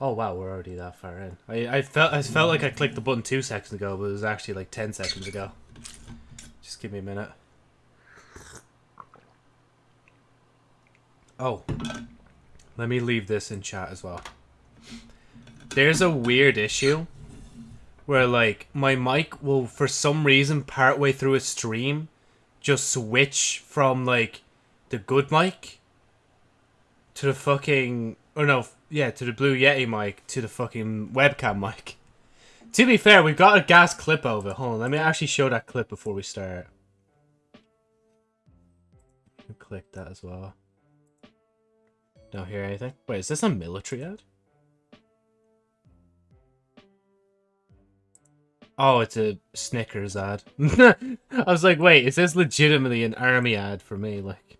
Oh wow, we're already that far in. I, I felt I felt like I clicked the button two seconds ago, but it was actually like ten seconds ago. Just give me a minute. Oh, let me leave this in chat as well. There's a weird issue where like my mic will for some reason partway through a stream just switch from like the good mic to the fucking or no yeah to the blue yeti mic to the fucking webcam mic to be fair we've got a gas clip over. hold on let me actually show that clip before we start click that as well don't hear anything wait is this a military ad Oh, it's a Snickers ad. I was like, wait, is this legitimately an army ad for me? Like,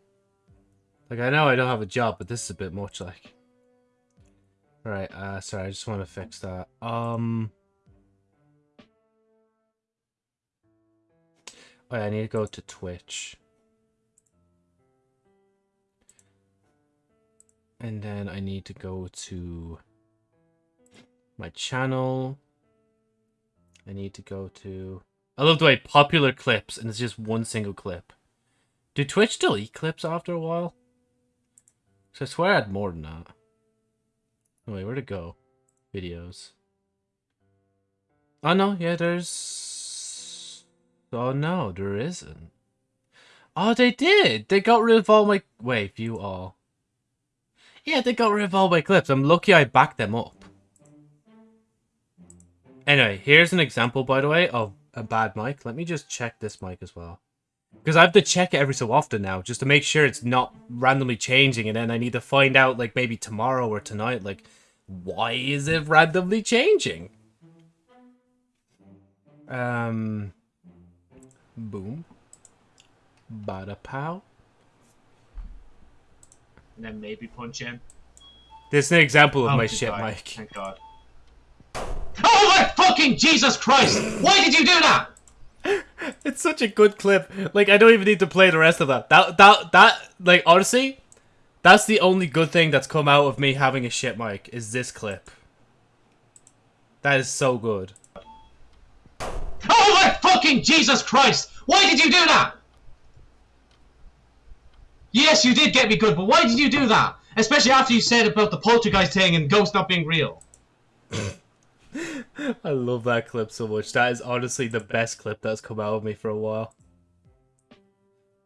like I know I don't have a job, but this is a bit much. Like, right. Uh, sorry, I just want to fix that. Um, oh, yeah, I need to go to Twitch, and then I need to go to my channel. I need to go to... I love the way popular clips, and it's just one single clip. Do Twitch delete clips after a while? So I swear I had more than that. Oh, wait, where'd it go? Videos. Oh, no, yeah, there's... Oh, no, there isn't. Oh, they did! They got rid of all my... Wait, view all. Yeah, they got rid of all my clips. I'm lucky I backed them up. Anyway, here's an example, by the way, of a bad mic. Let me just check this mic as well. Because I have to check it every so often now, just to make sure it's not randomly changing, and then I need to find out, like, maybe tomorrow or tonight, like, why is it randomly changing? Um, boom. Bada pow. And then maybe punch in. This is an example of Oh, my shit God. mic. Thank God. Oh my fucking Jesus Christ! Why did you do that? It's such a good clip. Like I don't even need to play the rest of that. That that that like honestly, that's the only good thing that's come out of me having a shit mic is this clip. That is so good. Oh my fucking Jesus Christ! Why did you do that? Yes, you did get me good, but why did you do that? Especially after you said about the poltergeist thing and ghosts not being real. I love that clip so much. That is honestly the best clip that's come out of me for a while.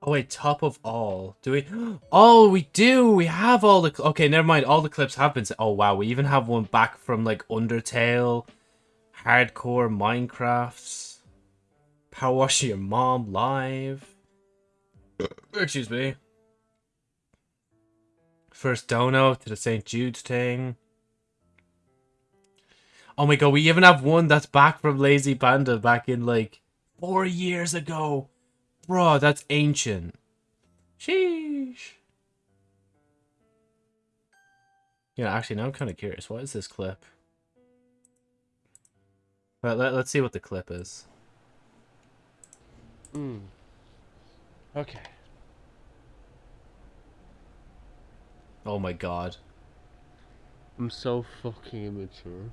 Oh wait, top of all. Do we? Oh, we do. We have all the. Okay, never mind. All the clips have been. Oh wow, we even have one back from like Undertale, Hardcore Minecrafts, Power Wash Your Mom live. Excuse me. First dono to the St. Jude's thing. Oh my god, we even have one that's back from Lazy Panda back in like four years ago. Bro, that's ancient. Sheesh. Yeah, actually, now I'm kind of curious. What is this clip? Well, let, let's see what the clip is. Hmm. Okay. Oh my god. I'm so fucking immature.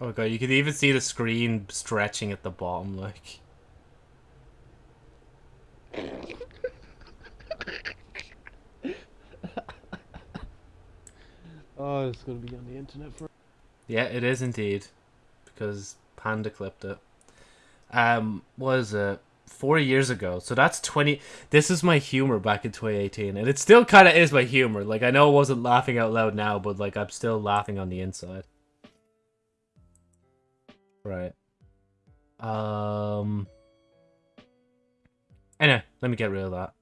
Oh god, you can even see the screen stretching at the bottom, like. Oh, it's gonna be on the internet for. Yeah, it is indeed. Because Panda clipped it. Um, was it? Four years ago. So that's 20. This is my humor back in 2018. And it still kind of is my humor. Like, I know I wasn't laughing out loud now, but, like, I'm still laughing on the inside. Right. Um. Anyway, let me get rid of that.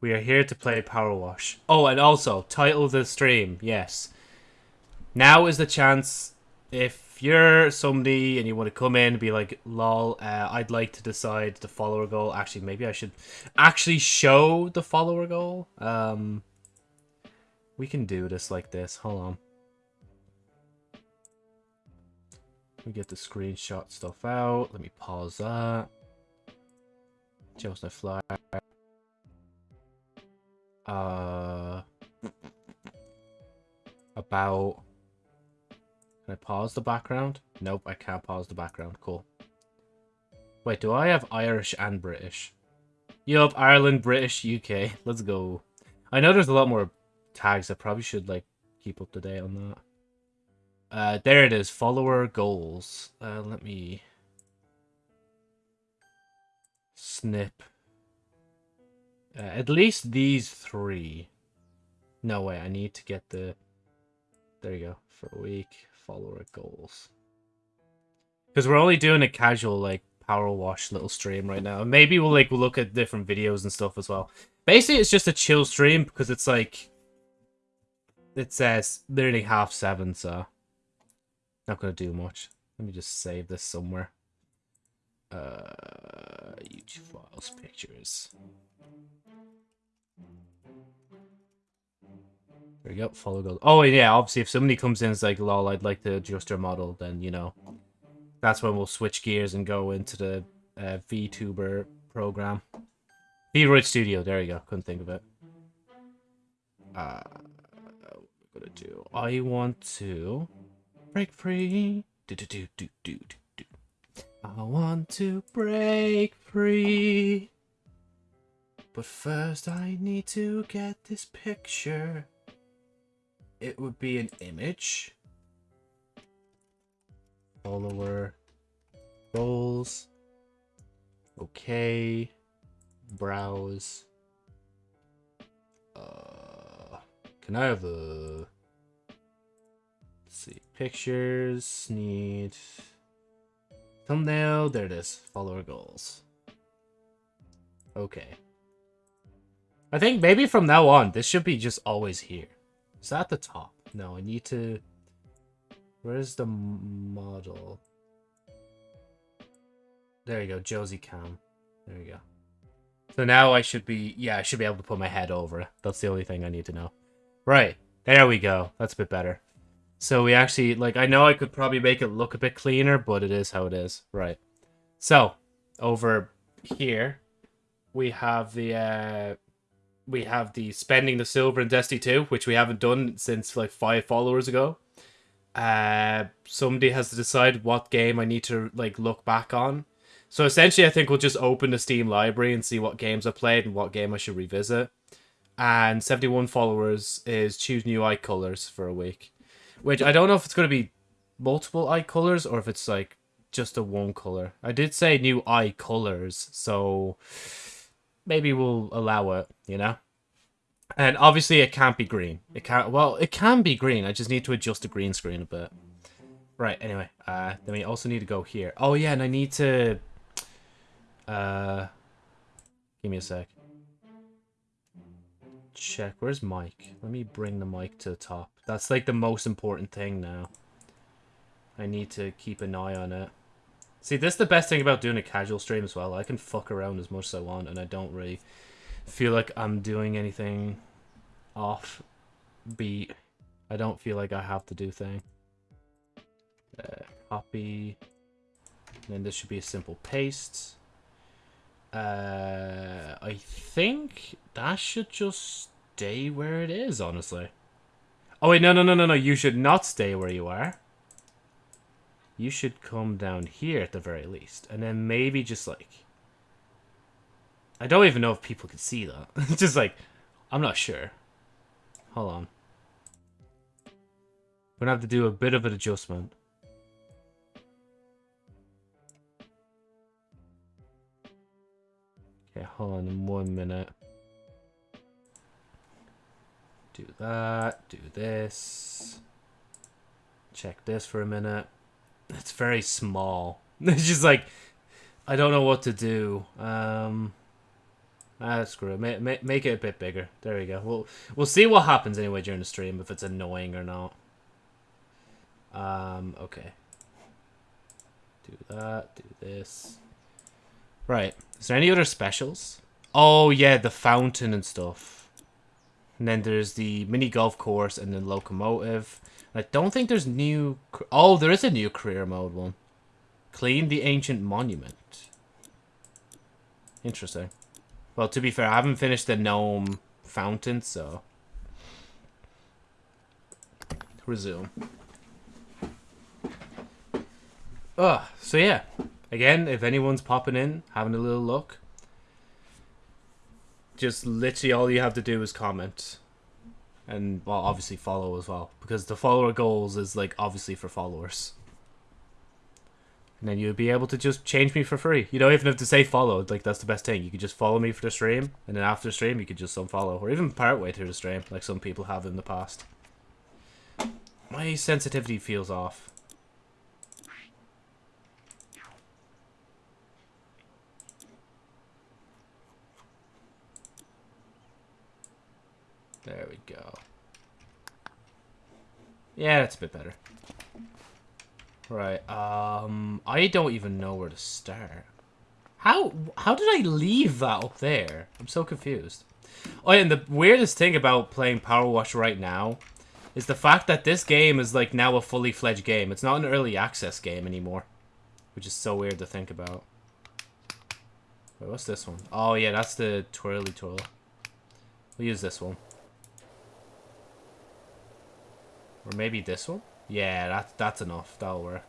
We are here to play Power Wash. Oh, and also, title the stream, yes. Now is the chance if you're somebody and you want to come in and be like, lol, uh, I'd like to decide the follower goal. Actually, maybe I should actually show the follower goal. Um, we can do this like this. Hold on. Let me get the screenshot stuff out. Let me pause that. No fly. Uh, about... Can I pause the background? Nope, I can't pause the background. Cool. Wait, do I have Irish and British? Yup, Ireland, British, UK. Let's go. I know there's a lot more tags. I probably should, like, keep up to date on that. Uh, there it is. Follower goals. Uh, let me... Snip. Uh, at least these three. No way, I need to get the... There you go. For a week, follower goals. Because we're only doing a casual, like, power wash little stream right now. Maybe we'll, like, look at different videos and stuff as well. Basically, it's just a chill stream because it's, like... It says nearly half seven, so... Not gonna do much. Let me just save this somewhere. Uh, YouTube files, pictures. There you go, follow goals. Oh, yeah, obviously, if somebody comes in and is like, lol, I'd like to adjust your model, then, you know, that's when we'll switch gears and go into the uh, VTuber program. VRoid Studio, there you go, couldn't think of it. Uh, we're gonna do, I want to break free. Do, do, do, do, do, do. I want to break free. But first I need to get this picture. It would be an image. Follower. Goals. Okay. Browse. Uh, can I have a... Let's see. Pictures. Need... Thumbnail. There it is. Follower goals. Okay. I think maybe from now on, this should be just always here. Is that the top? No, I need to... Where's the model? There you go, Josie Cam. There you go. So now I should be... Yeah, I should be able to put my head over. That's the only thing I need to know. Right. There we go. That's a bit better. So we actually... Like, I know I could probably make it look a bit cleaner, but it is how it is. Right. So, over here, we have the... Uh, we have the spending the silver in Destiny 2, which we haven't done since like five followers ago. Uh, somebody has to decide what game I need to like look back on. So essentially, I think we'll just open the Steam library and see what games I played and what game I should revisit. And 71 followers is choose new eye colors for a week, which I don't know if it's going to be multiple eye colors or if it's like just a one color. I did say new eye colors, so maybe we'll allow it, you know? And obviously it can't be green. It can't, well, it can be green. I just need to adjust the green screen a bit. Right, anyway, uh, then we also need to go here. Oh yeah, and I need to, uh, give me a sec. Check, where's Mike? Let me bring the mic to the top. That's like the most important thing now. I need to keep an eye on it. See, this is the best thing about doing a casual stream as well. I can fuck around as much as I want, and I don't really feel like I'm doing anything off beat. I don't feel like I have to do thing. Uh, copy. And then this should be a simple paste. Uh, I think that should just stay where it is, honestly. Oh wait, no, no, no, no, no. You should not stay where you are you should come down here at the very least. And then maybe just like... I don't even know if people can see that. just like, I'm not sure. Hold on. We're gonna have to do a bit of an adjustment. Okay, hold on one minute. Do that, do this. Check this for a minute. It's very small. It's just like, I don't know what to do. Um, ah, screw it. Make, make, make it a bit bigger. There we go. We'll, we'll see what happens anyway during the stream, if it's annoying or not. Um, okay. Do that, do this. Right. Is there any other specials? Oh, yeah, the fountain and stuff. And then there's the mini golf course and then locomotive. I don't think there's new... Oh, there is a new career mode one. Clean the ancient monument. Interesting. Well, to be fair, I haven't finished the gnome fountain, so... resume. Oh, so yeah. Again, if anyone's popping in, having a little look, just literally all you have to do is comment. And, well, obviously follow as well. Because the follower goals is, like, obviously for followers. And then you'll be able to just change me for free. You don't even have to say follow. Like, that's the best thing. You could just follow me for the stream. And then after the stream, you could just unfollow. Or even part way through the stream, like some people have in the past. My sensitivity feels off. There we go. Yeah, that's a bit better. Right, um, I don't even know where to start. How, how did I leave that up there? I'm so confused. Oh, and the weirdest thing about playing Power Wash right now is the fact that this game is like now a fully fledged game. It's not an early access game anymore, which is so weird to think about. Wait, what's this one? Oh yeah, that's the twirly twirl. We'll use this one. Or maybe this one? Yeah, that, that's enough. That'll work.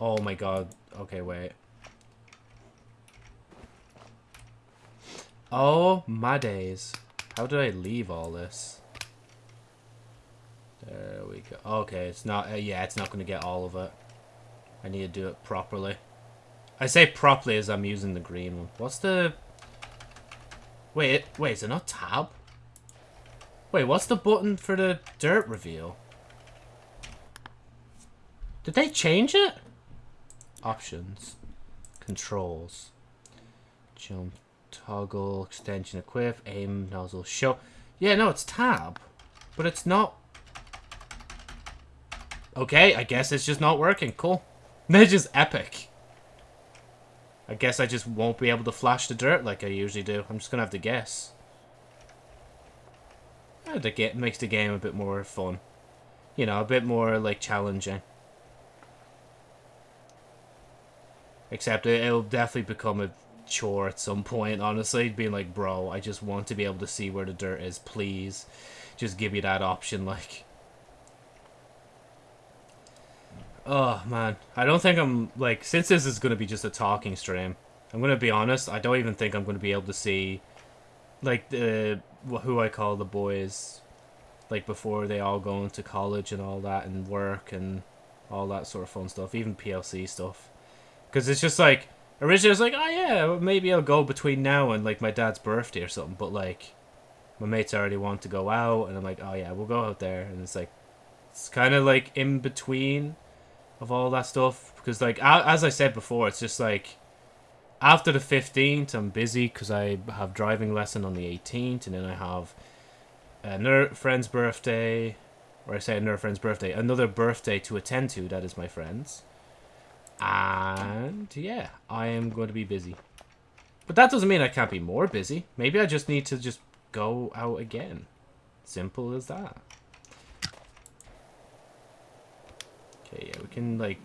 Oh my god. Okay, wait. Oh my days. How did I leave all this? There we go. Okay, it's not... Uh, yeah, it's not going to get all of it. I need to do it properly. I say properly as I'm using the green one. What's the... Wait, wait, is it not tab? Wait, what's the button for the dirt reveal? Did they change it? Options. Controls. Jump, toggle, extension, equip, aim, nozzle, show. Yeah, no, it's tab. But it's not... Okay, I guess it's just not working. Cool. They're just epic. I guess I just won't be able to flash the dirt like I usually do. I'm just going to have to guess. That makes the game a bit more fun. You know, a bit more, like, challenging. Except it, it'll definitely become a chore at some point, honestly. Being like, bro, I just want to be able to see where the dirt is, please. Just give me that option, like... Oh, man. I don't think I'm, like, since this is going to be just a talking stream, I'm going to be honest, I don't even think I'm going to be able to see, like, the, who I call the boys, like, before they all go into college and all that, and work, and all that sort of fun stuff, even PLC stuff. Because it's just, like, originally I was like, oh, yeah, maybe I'll go between now and, like, my dad's birthday or something, but, like, my mates already want to go out, and I'm like, oh, yeah, we'll go out there, and it's, like, it's kind of, like, in between of all that stuff because like as I said before it's just like after the 15th I'm busy because I have driving lesson on the 18th and then I have another friend's birthday or I say another friend's birthday another birthday to attend to that is my friend's. And yeah I am going to be busy. But that doesn't mean I can't be more busy. Maybe I just need to just go out again. Simple as that Okay, yeah, we can, like,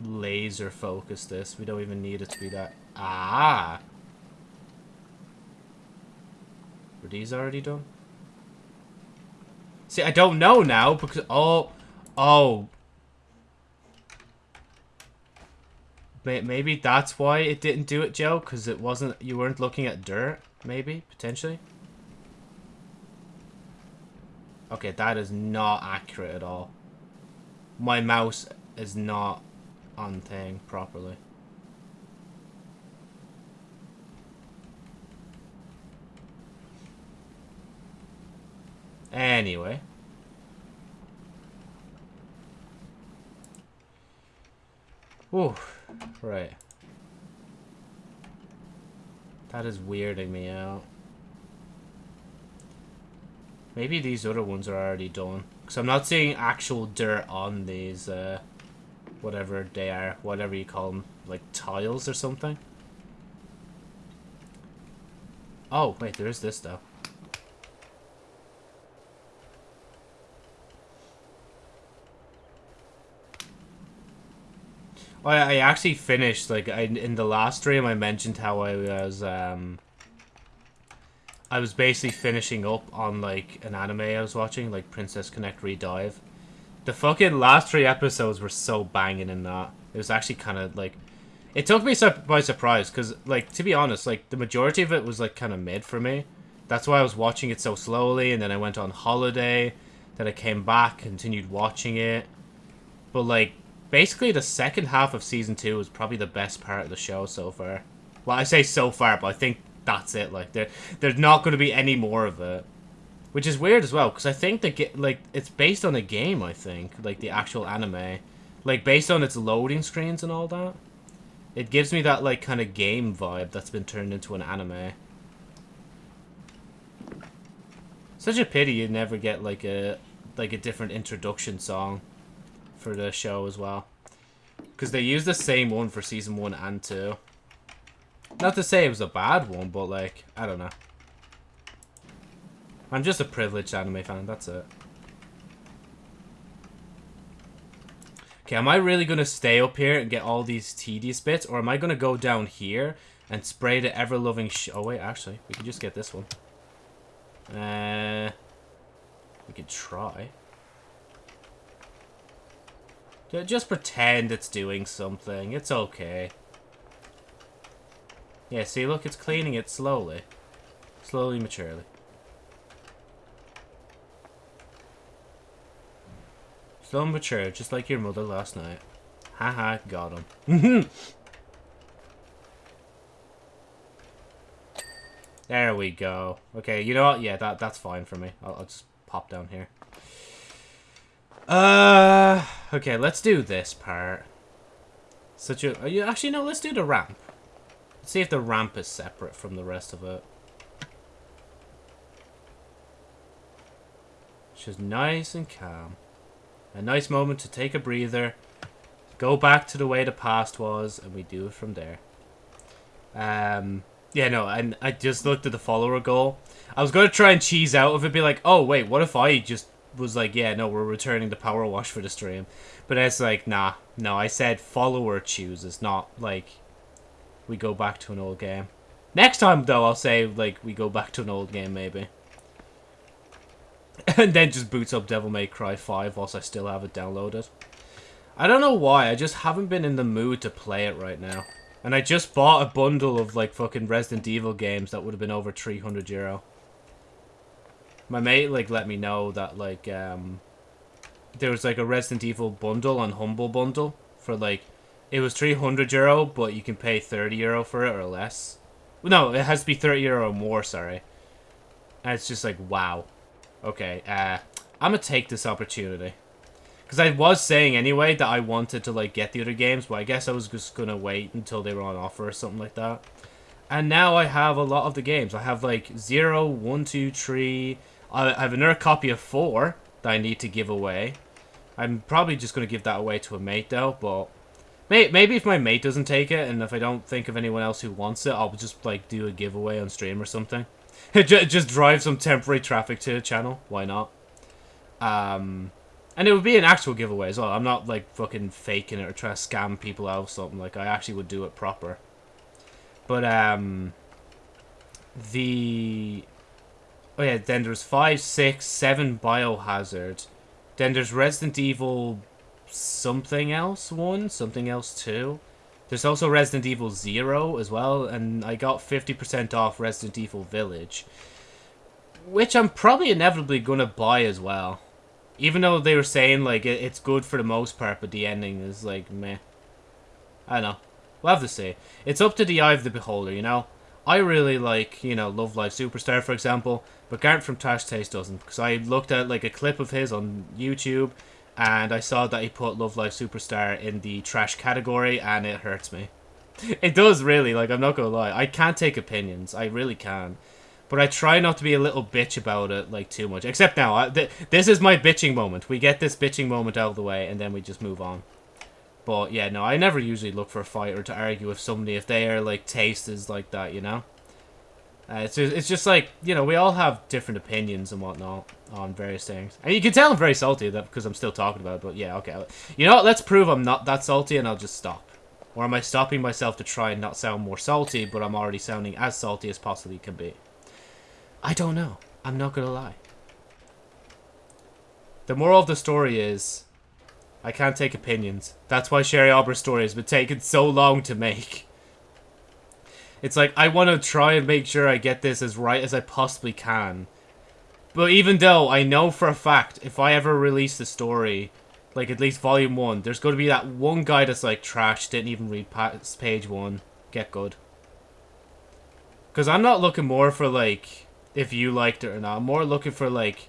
laser focus this. We don't even need it to be that... Ah! Were these already done? See, I don't know now, because... Oh! Oh! Maybe that's why it didn't do it, Joe, because it wasn't... You weren't looking at dirt, maybe, potentially? Okay, that is not accurate at all my mouse is not on thing properly. Anyway. Ooh, right. That is weirding me out. Maybe these other ones are already done. Because I'm not seeing actual dirt on these, uh, whatever they are, whatever you call them, like tiles or something. Oh, wait, there is this though. Oh, I I actually finished, like, I, in the last stream I mentioned how I was, um... I was basically finishing up on like an anime I was watching, like Princess Connect Redive. The fucking last three episodes were so banging in that. It was actually kind of like, it took me by surprise because, like, to be honest, like the majority of it was like kind of mid for me. That's why I was watching it so slowly, and then I went on holiday. Then I came back, continued watching it. But like, basically, the second half of season two was probably the best part of the show so far. Well, I say so far, but I think that's it. Like, there, there's not going to be any more of it, which is weird as well because I think the like it's based on a game. I think like the actual anime, like based on its loading screens and all that. It gives me that like kind of game vibe that's been turned into an anime. Such a pity you never get like a like a different introduction song for the show as well. Because they use the same one for season one and two. Not to say it was a bad one, but like, I don't know. I'm just a privileged anime fan, that's it. Okay, am I really going to stay up here and get all these tedious bits? Or am I going to go down here and spray the ever-loving Oh, wait, actually, we can just get this one. Uh, we could try. Just pretend it's doing something. It's okay. Yeah, see, look, it's cleaning it slowly. Slowly, maturely. Slow and mature, just like your mother last night. Haha, got him. there we go. Okay, you know what? Yeah, that that's fine for me. I'll, I'll just pop down here. Uh, okay, let's do this part. Such a... Actually, no, let's do the ramp. Let's see if the ramp is separate from the rest of it. Just nice and calm. A nice moment to take a breather, go back to the way the past was, and we do it from there. Um, yeah, no, and I just looked at the follower goal. I was going to try and cheese out of it, be like, oh, wait, what if I just was like, yeah, no, we're returning the power wash for the stream. But it's like, nah, no, I said follower chooses, not like we go back to an old game. Next time, though, I'll say, like, we go back to an old game, maybe. and then just boots up Devil May Cry 5 whilst I still have it downloaded. I don't know why, I just haven't been in the mood to play it right now. And I just bought a bundle of, like, fucking Resident Evil games that would have been over 300 euro. My mate, like, let me know that, like, um... There was, like, a Resident Evil bundle on Humble Bundle for, like... It was 300 euro, but you can pay 30 euro for it or less. No, it has to be 30 euro or more, sorry. And it's just like, wow. Okay, uh, I'm gonna take this opportunity. Because I was saying anyway that I wanted to, like, get the other games, but I guess I was just gonna wait until they were on offer or something like that. And now I have a lot of the games. I have, like, 0, 1, 2, 3... I have another copy of 4 that I need to give away. I'm probably just gonna give that away to a mate, though, but... May maybe if my mate doesn't take it, and if I don't think of anyone else who wants it, I'll just, like, do a giveaway on stream or something. Just drive some temporary traffic to the channel. Why not? Um, and it would be an actual giveaway as well. I'm not like fucking faking it or trying to scam people out or something. Like I actually would do it proper. But um, the oh yeah, then there's five, six, seven Biohazard. Then there's Resident Evil something else one, something else two. There's also Resident Evil Zero as well, and I got 50% off Resident Evil Village. Which I'm probably inevitably gonna buy as well. Even though they were saying, like, it's good for the most part, but the ending is, like, meh. I don't know. We'll have to see. It's up to the eye of the beholder, you know? I really like, you know, Love Live Superstar, for example, but Garnt from Trash Taste doesn't. Because I looked at, like, a clip of his on YouTube, and I saw that he put Love Live Superstar in the trash category, and it hurts me. It does really, like I'm not gonna lie. I can't take opinions. I really can. But I try not to be a little bitch about it, like, too much. Except now, I, th this is my bitching moment. We get this bitching moment out of the way, and then we just move on. But, yeah, no, I never usually look for a fight or to argue with somebody if their, like, taste is like that, you know? Uh, it's, just, it's just like, you know, we all have different opinions and whatnot on various things. And you can tell I'm very salty that because I'm still talking about it, but yeah, okay. You know what, let's prove I'm not that salty and I'll just stop. Or am I stopping myself to try and not sound more salty, but I'm already sounding as salty as possibly can be? I don't know. I'm not gonna lie. The moral of the story is, I can't take opinions. That's why Sherry Aubrey's story has been taking so long to make. It's like, I want to try and make sure I get this as right as I possibly can. But even though I know for a fact, if I ever release the story, like at least volume 1, there's going to be that one guy that's like, trash, didn't even read past page 1, get good. Because I'm not looking more for like, if you liked it or not. I'm more looking for like,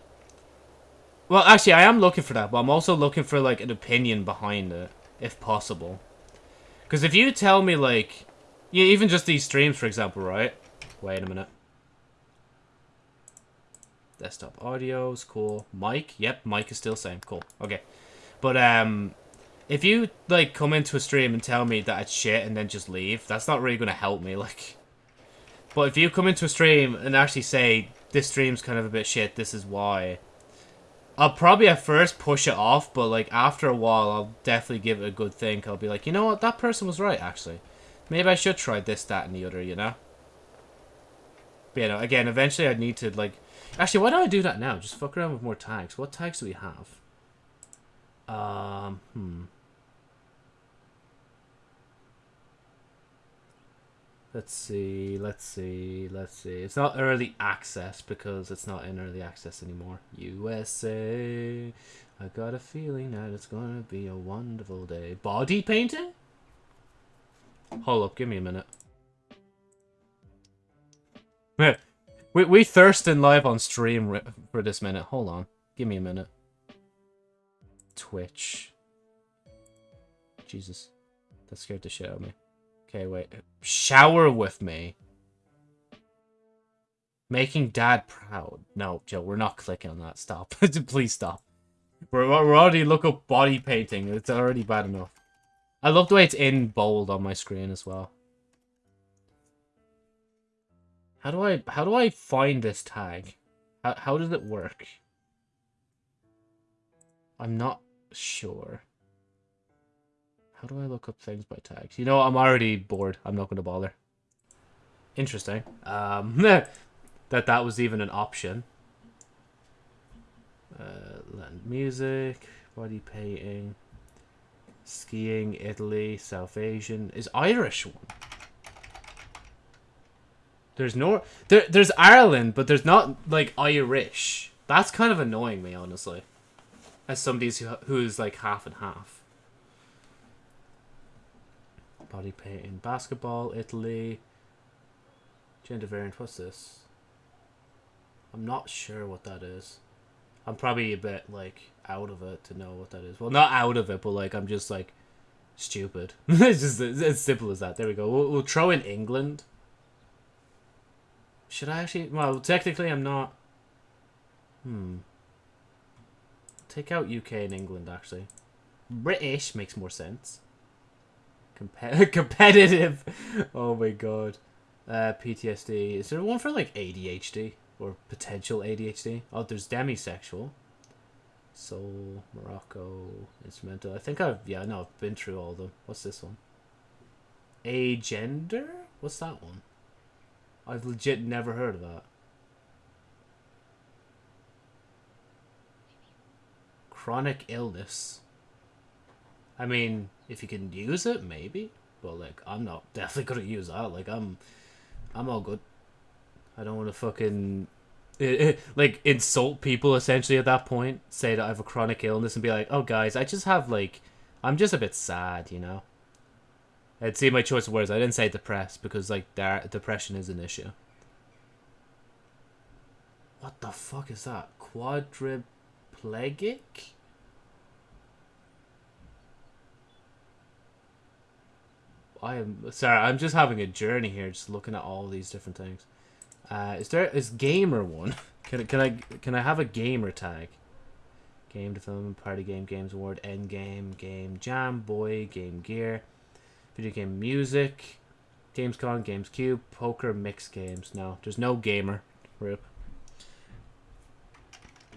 well, actually, I am looking for that, but I'm also looking for, like, an opinion behind it, if possible. Because if you tell me, like, yeah, even just these streams, for example, right? Wait a minute. Desktop audio's cool. Mic, yep, mic is still same. Cool. Okay. But, um, if you, like, come into a stream and tell me that it's shit and then just leave, that's not really going to help me, like. But if you come into a stream and actually say, this stream's kind of a bit shit, this is why I'll probably at first push it off, but like after a while, I'll definitely give it a good think. I'll be like, you know what, that person was right actually. Maybe I should try this, that, and the other, you know. But you know, again, eventually I'd need to like. Actually, why don't I do that now? Just fuck around with more tags. What tags do we have? Um, hmm. Let's see, let's see, let's see. It's not early access because it's not in early access anymore. USA, I got a feeling that it's gonna be a wonderful day. Body painting? Hold up, give me a minute. we, we thirsting live on stream for this minute. Hold on, give me a minute. Twitch. Jesus, that scared the shit out of me. Okay, wait. Shower with me. Making dad proud. No, Joe, we're not clicking on that. Stop. Please stop. We're, we're already look up body painting. It's already bad enough. I love the way it's in bold on my screen as well. How do I how do I find this tag? How how does it work? I'm not sure. How do I look up things by tags? You know, I'm already bored. I'm not going to bother. Interesting. Um, that that was even an option. Uh, land music, body painting, skiing, Italy, South Asian. Is Irish one? There's no there. There's Ireland, but there's not like Irish. That's kind of annoying me, honestly. As somebody who, who's like half and half. Body painting. Basketball, Italy. Gender variant. What's this? I'm not sure what that is. I'm probably a bit, like, out of it to know what that is. Well, not out of it, but, like, I'm just, like, stupid. it's just it's as simple as that. There we go. We'll, we'll throw in England. Should I actually... Well, technically, I'm not... Hmm. Take out UK and England, actually. British makes more sense. Compe competitive. Oh my god. Uh, PTSD. Is there one for like ADHD or potential ADHD? Oh, there's demisexual. Soul, Morocco, instrumental. I think I've yeah, no, I've been through all of them. What's this one? Agender? What's that one? I've legit never heard of that. Chronic illness. I mean, if you can use it, maybe. But like, I'm not definitely gonna use that. Like, I'm, I'm all good. I don't want to fucking, eh, eh, like, insult people essentially at that point. Say that I have a chronic illness and be like, oh guys, I just have like, I'm just a bit sad, you know. I'd see my choice of words. I didn't say depressed because like, depression is an issue. What the fuck is that? Quadriplegic? I am sorry. I'm just having a journey here, just looking at all these different things. Uh, is there is gamer one? Can can I can I have a gamer tag? Game to film, party game, games award, end game, game jam, boy, game gear, video game music, Gamescom, Games Cube, poker, mixed games. No, there's no gamer. Rip.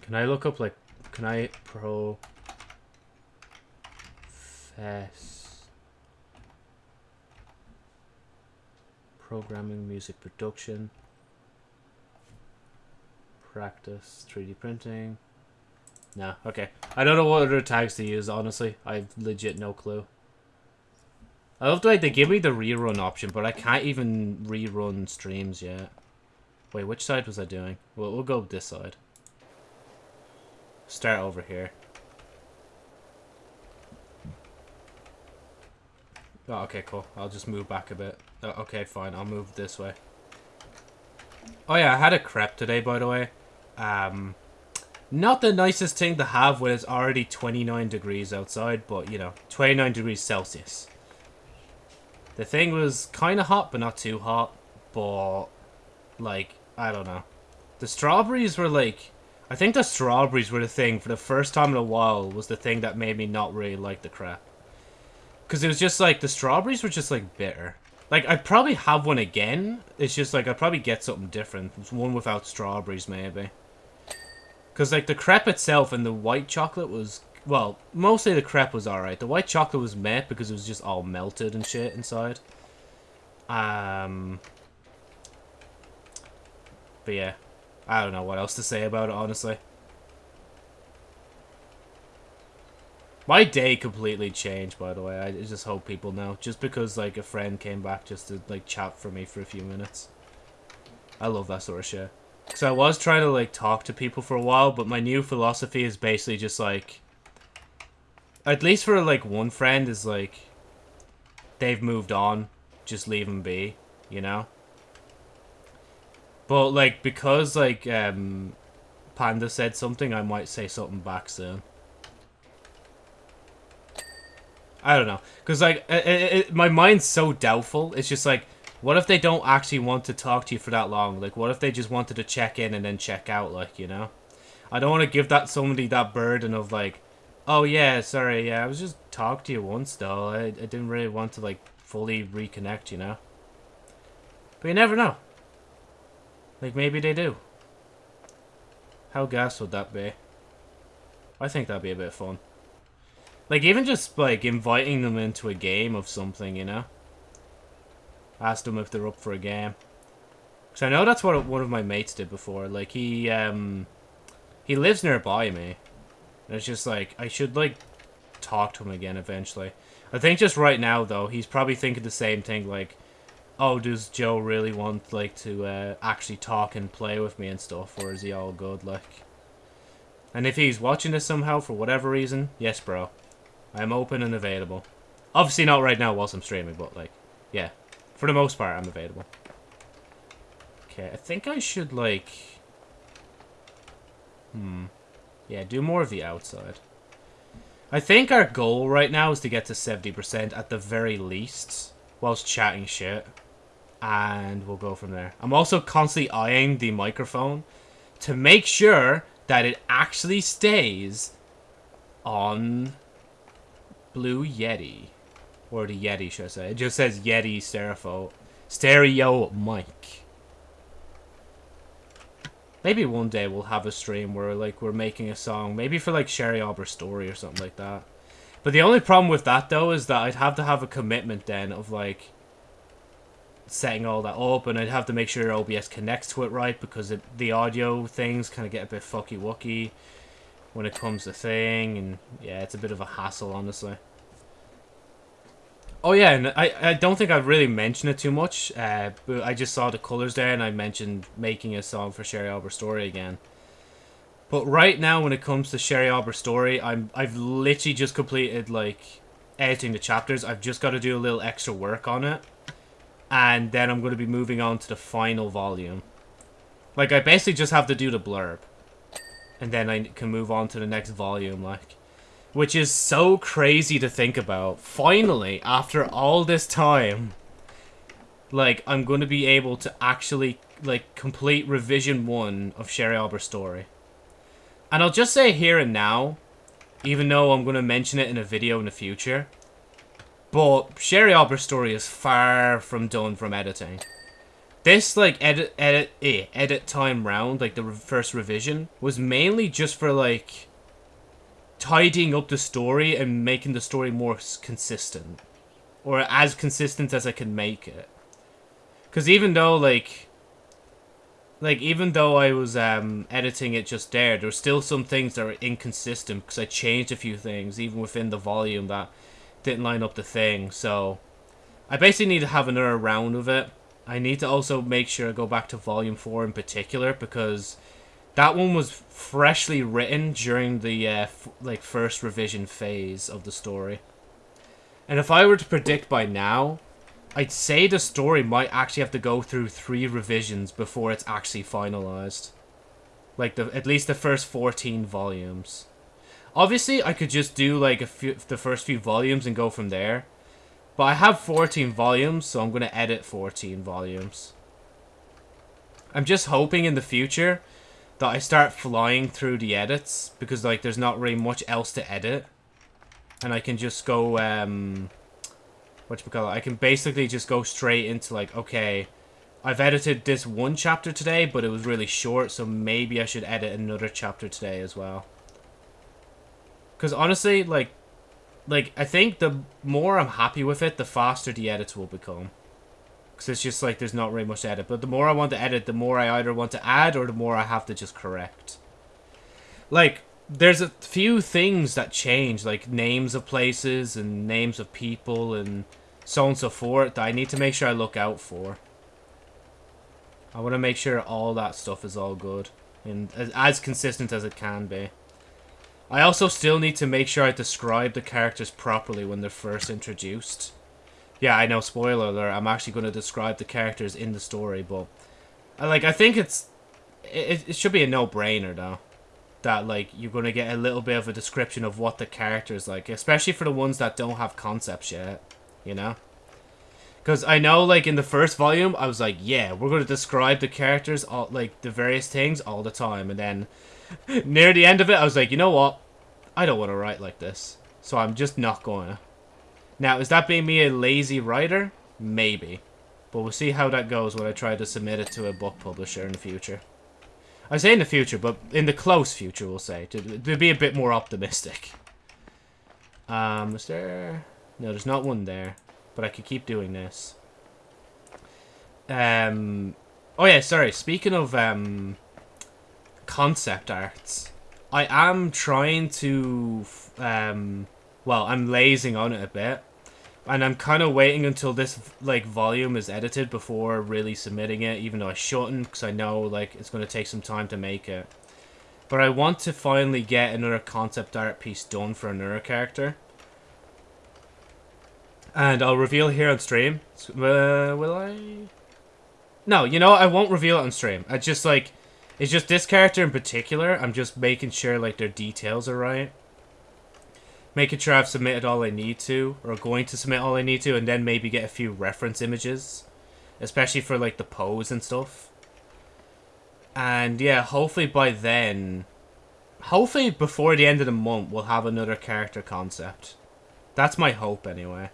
Can I look up like? Can I pro? Fest. programming, music production. Practice 3D printing. No, okay. I don't know what other tags to use, honestly. I've legit no clue. I love the way they give me the rerun option, but I can't even rerun streams yet. Wait, which side was I doing? Well, we'll go this side. Start over here. Oh, okay, cool. I'll just move back a bit. Oh, okay, fine. I'll move this way. Oh yeah, I had a crepe today, by the way. Um, not the nicest thing to have when it's already 29 degrees outside, but, you know, 29 degrees Celsius. The thing was kind of hot, but not too hot. But, like, I don't know. The strawberries were, like... I think the strawberries were the thing, for the first time in a while, was the thing that made me not really like the crap. Because it was just, like, the strawberries were just, like, bitter. Like, I'd probably have one again. It's just, like, I'd probably get something different. One without strawberries, maybe. Because, like, the crepe itself and the white chocolate was... Well, mostly the crepe was alright. The white chocolate was meh because it was just all melted and shit inside. Um... But yeah. I don't know what else to say about it, honestly. My day completely changed, by the way. I just hope people know. Just because, like, a friend came back just to, like, chat for me for a few minutes. I love that sort of shit. Because I was trying to, like, talk to people for a while, but my new philosophy is basically just, like... At least for, like, one friend is, like... They've moved on. Just leave them be, you know? But, like, because, like, um... Panda said something, I might say something back soon. I don't know. Because, like, it, it, my mind's so doubtful. It's just, like... What if they don't actually want to talk to you for that long? Like, what if they just wanted to check in and then check out, like, you know? I don't want to give that somebody that burden of, like, oh, yeah, sorry, yeah, I was just talking to you once, though. I, I didn't really want to, like, fully reconnect, you know? But you never know. Like, maybe they do. How gas would that be? I think that'd be a bit fun. Like, even just, like, inviting them into a game of something, you know? Ask them if they're up for a game. Because I know that's what one of my mates did before. Like, he, um... He lives nearby me. And it's just like, I should, like, talk to him again eventually. I think just right now, though, he's probably thinking the same thing, like... Oh, does Joe really want, like, to, uh, actually talk and play with me and stuff? Or is he all good, like... And if he's watching this somehow, for whatever reason, yes, bro. I'm open and available. Obviously not right now whilst I'm streaming, but, like, yeah. For the most part, I'm available. Okay, I think I should, like... Hmm. Yeah, do more of the outside. I think our goal right now is to get to 70% at the very least, whilst chatting shit. And we'll go from there. I'm also constantly eyeing the microphone to make sure that it actually stays on Blue Yeti. Or the Yeti, should I say. It just says Yeti stereo, stereo mic. Maybe one day we'll have a stream where, like, we're making a song. Maybe for, like, Sherry Arbor Story or something like that. But the only problem with that, though, is that I'd have to have a commitment then of, like, setting all that up. And I'd have to make sure OBS connects to it right because it, the audio things kind of get a bit fucky-wucky when it comes to thing. And, yeah, it's a bit of a hassle, honestly. Oh yeah, and I, I don't think I've really mentioned it too much, uh, but I just saw the colours there and I mentioned making a song for Sherry Albert Story again. But right now when it comes to Sherry Albert Story, I'm, I've literally just completed like editing the chapters. I've just got to do a little extra work on it. And then I'm going to be moving on to the final volume. Like I basically just have to do the blurb. And then I can move on to the next volume like. Which is so crazy to think about. Finally, after all this time, like, I'm going to be able to actually, like, complete revision one of Sherry Albert's story. And I'll just say here and now, even though I'm going to mention it in a video in the future, but Sherry Albert's story is far from done from editing. This, like, edit, edit, eh, edit time round, like, the re first revision, was mainly just for, like, tidying up the story and making the story more consistent. Or as consistent as I can make it. Because even though, like... like even though I was um editing it just there, there were still some things that were inconsistent because I changed a few things even within the volume that didn't line up the thing. So I basically need to have another round of it. I need to also make sure I go back to volume four in particular because that one was freshly written during the uh, like first revision phase of the story. And if I were to predict by now, I'd say the story might actually have to go through three revisions before it's actually finalized. Like the at least the first 14 volumes. Obviously, I could just do like a few, the first few volumes and go from there. But I have 14 volumes, so I'm going to edit 14 volumes. I'm just hoping in the future that I start flying through the edits because like there's not really much else to edit. And I can just go um what? I can basically just go straight into like okay, I've edited this one chapter today, but it was really short, so maybe I should edit another chapter today as well. Cuz honestly, like like I think the more I'm happy with it, the faster the edits will become. Because it's just like there's not really much to edit. But the more I want to edit, the more I either want to add or the more I have to just correct. Like, there's a few things that change, like names of places and names of people and so on and so forth that I need to make sure I look out for. I want to make sure all that stuff is all good and as, as consistent as it can be. I also still need to make sure I describe the characters properly when they're first introduced. Yeah, I know, spoiler alert, I'm actually going to describe the characters in the story, but... I, like, I think it's... It, it should be a no-brainer, though. That, like, you're going to get a little bit of a description of what the character's like. Especially for the ones that don't have concepts yet. You know? Because I know, like, in the first volume, I was like, yeah, we're going to describe the characters, all, like, the various things all the time. And then, near the end of it, I was like, you know what? I don't want to write like this. So I'm just not going to. Now, is that being me a lazy writer? Maybe. But we'll see how that goes when I try to submit it to a book publisher in the future. I say in the future, but in the close future, we'll say. To, to be a bit more optimistic. Um, is there... No, there's not one there. But I could keep doing this. Um... Oh yeah, sorry. Speaking of, um... Concept arts. I am trying to... Um... Well, I'm lazing on it a bit and I'm kind of waiting until this like volume is edited before really submitting it, even though I shouldn't, because I know like it's going to take some time to make it. But I want to finally get another concept art piece done for another character. And I'll reveal here on stream. Uh, will I? No, you know I won't reveal it on stream. I just like, it's just this character in particular. I'm just making sure like their details are right making sure I've submitted all I need to, or going to submit all I need to, and then maybe get a few reference images, especially for like the pose and stuff. And yeah, hopefully by then, hopefully before the end of the month, we'll have another character concept. That's my hope anyway.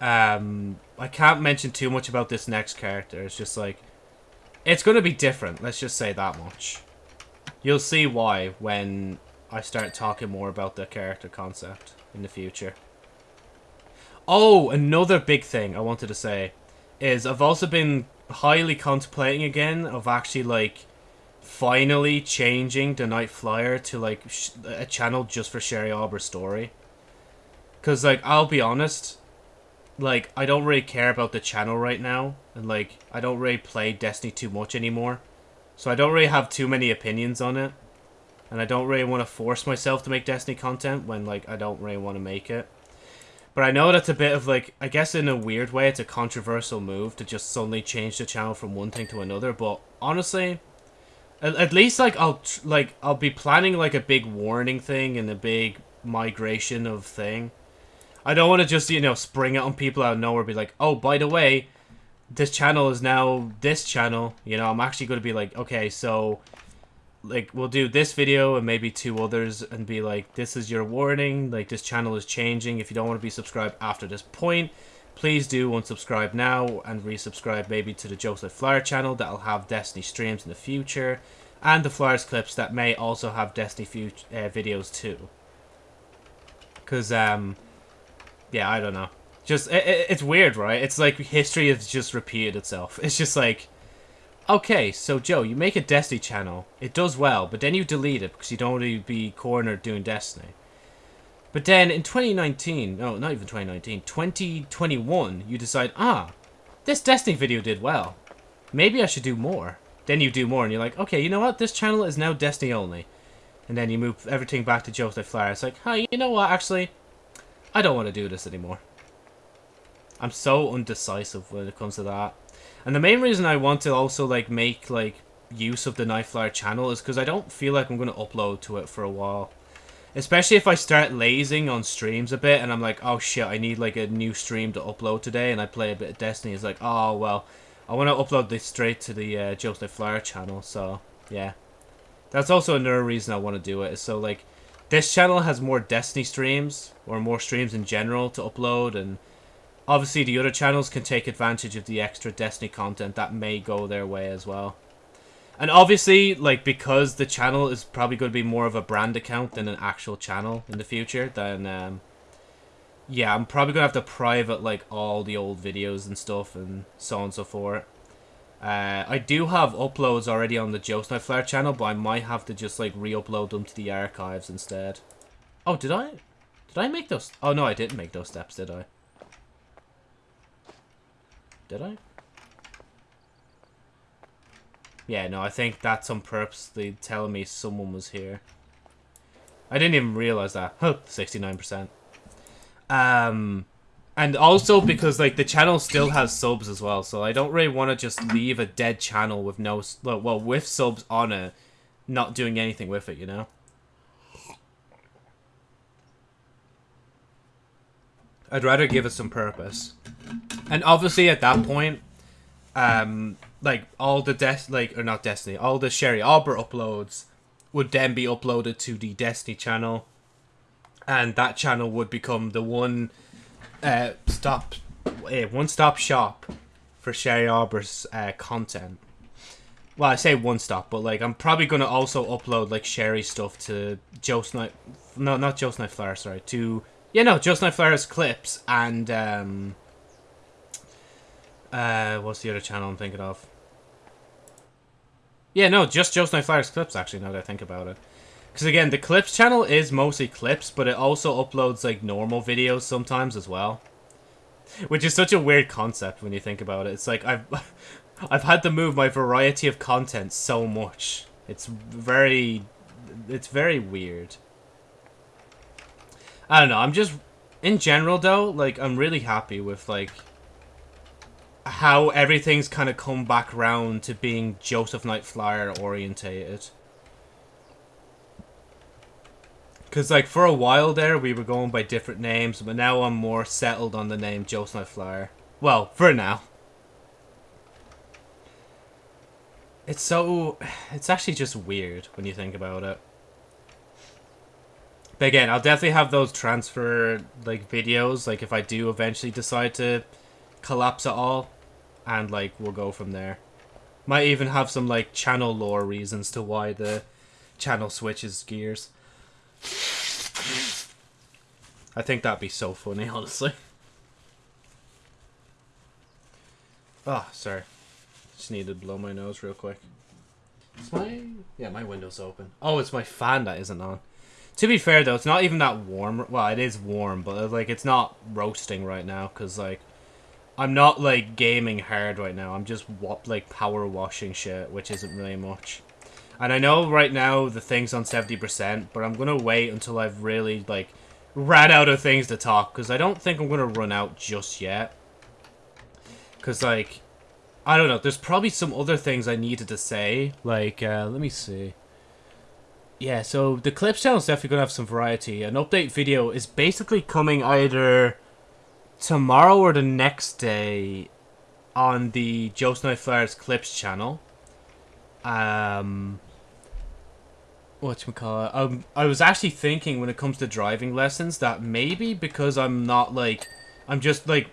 Um, I can't mention too much about this next character. It's just like, it's going to be different. Let's just say that much. You'll see why when I start talking more about the character concept in the future. Oh, another big thing I wanted to say is I've also been highly contemplating again of actually like finally changing the Night Flyer to like a channel just for Sherry Arbor's story. Cause like I'll be honest, like I don't really care about the channel right now, and like I don't really play Destiny too much anymore, so I don't really have too many opinions on it. And I don't really want to force myself to make Destiny content when, like, I don't really want to make it. But I know that's a bit of, like, I guess in a weird way, it's a controversial move to just suddenly change the channel from one thing to another. But honestly, at, at least, like, I'll, like, I'll be planning, like, a big warning thing and a big migration of thing. I don't want to just, you know, spring it on people out of nowhere be like, oh, by the way, this channel is now this channel. You know, I'm actually going to be like, okay, so like we'll do this video and maybe two others and be like this is your warning like this channel is changing if you don't want to be subscribed after this point please do unsubscribe now and resubscribe maybe to the Joseph Flyer channel that'll have Destiny streams in the future and the Flyers clips that may also have Destiny uh, videos too because um yeah I don't know Just it, it, it's weird, right? It's like history has just repeated itself. It's just like, okay, so Joe, you make a Destiny channel, it does well, but then you delete it because you don't want to be cornered doing Destiny. But then in 2019, no, not even 2019, 2021, you decide, ah, this Destiny video did well. Maybe I should do more. Then you do more, and you're like, okay, you know what? This channel is now Destiny only. And then you move everything back to Joseph Flyer. It's like, hey, you know what? Actually, I don't want to do this anymore. I'm so undecisive when it comes to that. And the main reason I want to also like make like use of the Nightflyer channel is because I don't feel like I'm going to upload to it for a while. Especially if I start lazing on streams a bit and I'm like, oh shit, I need like a new stream to upload today and I play a bit of Destiny. It's like, oh well, I want to upload this straight to the uh, Joe's Flyer channel. So yeah, that's also another reason I want to do it. Is so like, this channel has more Destiny streams or more streams in general to upload and Obviously, the other channels can take advantage of the extra Destiny content that may go their way as well. And obviously, like, because the channel is probably going to be more of a brand account than an actual channel in the future, then, um, yeah, I'm probably going to have to private, like, all the old videos and stuff and so on and so forth. Uh, I do have uploads already on the Joe Flare channel, but I might have to just, like, re-upload them to the archives instead. Oh, did I? Did I make those? Oh, no, I didn't make those steps, did I? Did I? Yeah, no, I think that's on purpose. They telling me someone was here. I didn't even realize that. 69%. Um, and also because, like, the channel still has subs as well, so I don't really want to just leave a dead channel with no... Well, with subs on it, not doing anything with it, you know? I'd rather give it some purpose. And obviously at that point, um, like all the des like or not Destiny, all the Sherry Arbor uploads would then be uploaded to the Destiny channel, and that channel would become the one uh, stop, uh, one stop shop for Sherry Arbor's uh, content. Well, I say one stop, but like I'm probably gonna also upload like Sherry stuff to Joe Snipe, no, not Joe Snipe Flare, sorry, to yeah, no, Snipe Flare's clips and um, uh, what's the other channel I'm thinking of? Yeah, no, just Snipe Flare's clips, actually, now that I think about it. Because, again, the clips channel is mostly clips, but it also uploads, like, normal videos sometimes as well. Which is such a weird concept when you think about it. It's like, I've, I've had to move my variety of content so much. It's very, it's very weird. I don't know, I'm just, in general, though, like, I'm really happy with, like, how everything's kind of come back round to being Joseph Knight Flyer orientated. Because, like, for a while there, we were going by different names, but now I'm more settled on the name Joseph Knight Flyer. Well, for now. It's so... It's actually just weird when you think about it. But again, I'll definitely have those transfer, like, videos, like, if I do eventually decide to collapse it all and like we'll go from there. Might even have some like channel lore reasons to why the channel switches gears. I think that'd be so funny honestly. Oh sorry. Just need to blow my nose real quick. Is my yeah my window's open. Oh it's my fan that isn't on to be fair though it's not even that warm well it is warm but like it's not roasting right now because like I'm not like gaming hard right now. I'm just like power washing shit, which isn't really much. And I know right now the thing's on 70%, but I'm gonna wait until I've really like ran out of things to talk because I don't think I'm gonna run out just yet. Cause like I don't know, there's probably some other things I needed to say. Like, uh, let me see. Yeah, so the Clips channel is definitely gonna have some variety. An update video is basically coming either tomorrow or the next day on the Joe Snow Flares Clips channel. Um, what you call it? Um, I was actually thinking when it comes to driving lessons that maybe because I'm not like, I'm just like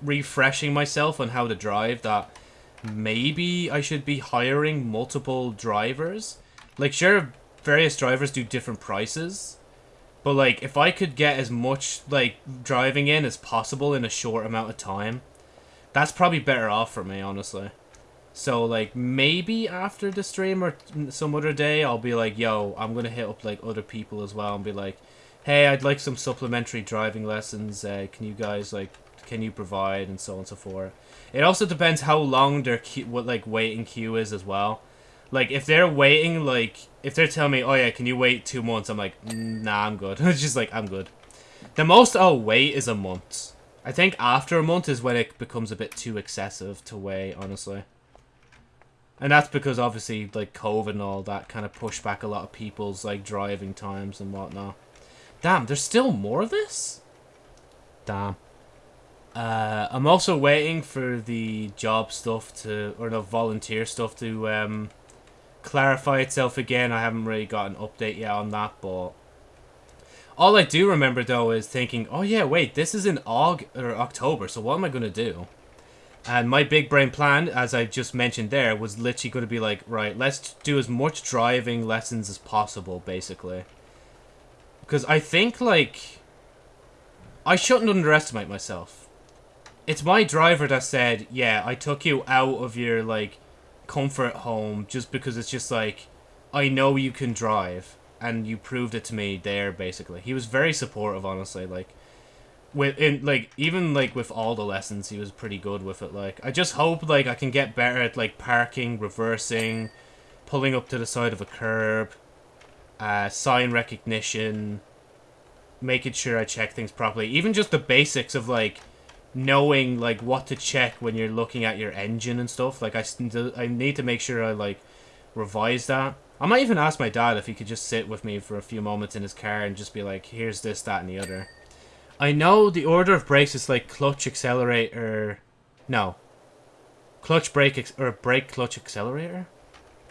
refreshing myself on how to drive that maybe I should be hiring multiple drivers. Like, sure, various drivers do different prices. But like, if I could get as much like driving in as possible in a short amount of time, that's probably better off for me, honestly. So like maybe after the stream or some other day, I'll be like, yo, I'm gonna hit up like other people as well and be like, hey, I'd like some supplementary driving lessons. Uh, can you guys like, can you provide and so on and so forth. It also depends how long their queue, what like waiting queue is as well. Like if they're waiting, like if they're telling me, oh yeah, can you wait two months? I'm like, "Mm, nah, I'm good. it's just like I'm good. The most I'll wait is a month. I think after a month is when it becomes a bit too excessive to wait, honestly. And that's because obviously like COVID and all that kind of pushed back a lot of people's like driving times and whatnot. Damn, there's still more of this? Damn. Uh, I'm also waiting for the job stuff to, or the volunteer stuff to um, clarify itself again. I haven't really got an update yet on that, but all I do remember though is thinking, oh yeah, wait, this is in Aug or October, so what am I gonna do? And my big brain plan, as I just mentioned there, was literally going to be like, right, let's do as much driving lessons as possible, basically. Because I think, like, I shouldn't underestimate myself. It's my driver that said, yeah, I took you out of your, like, comfort home just because it's just like, I know you can drive. And you proved it to me there, basically. He was very supportive, honestly. Like, with in like even like with all the lessons he was pretty good with it like i just hope like i can get better at like parking reversing pulling up to the side of a curb uh sign recognition making sure i check things properly even just the basics of like knowing like what to check when you're looking at your engine and stuff like i i need to make sure i like revise that i might even ask my dad if he could just sit with me for a few moments in his car and just be like here's this that and the other I know the order of brakes is like clutch, accelerator... No. Clutch, brake, or brake, clutch, accelerator?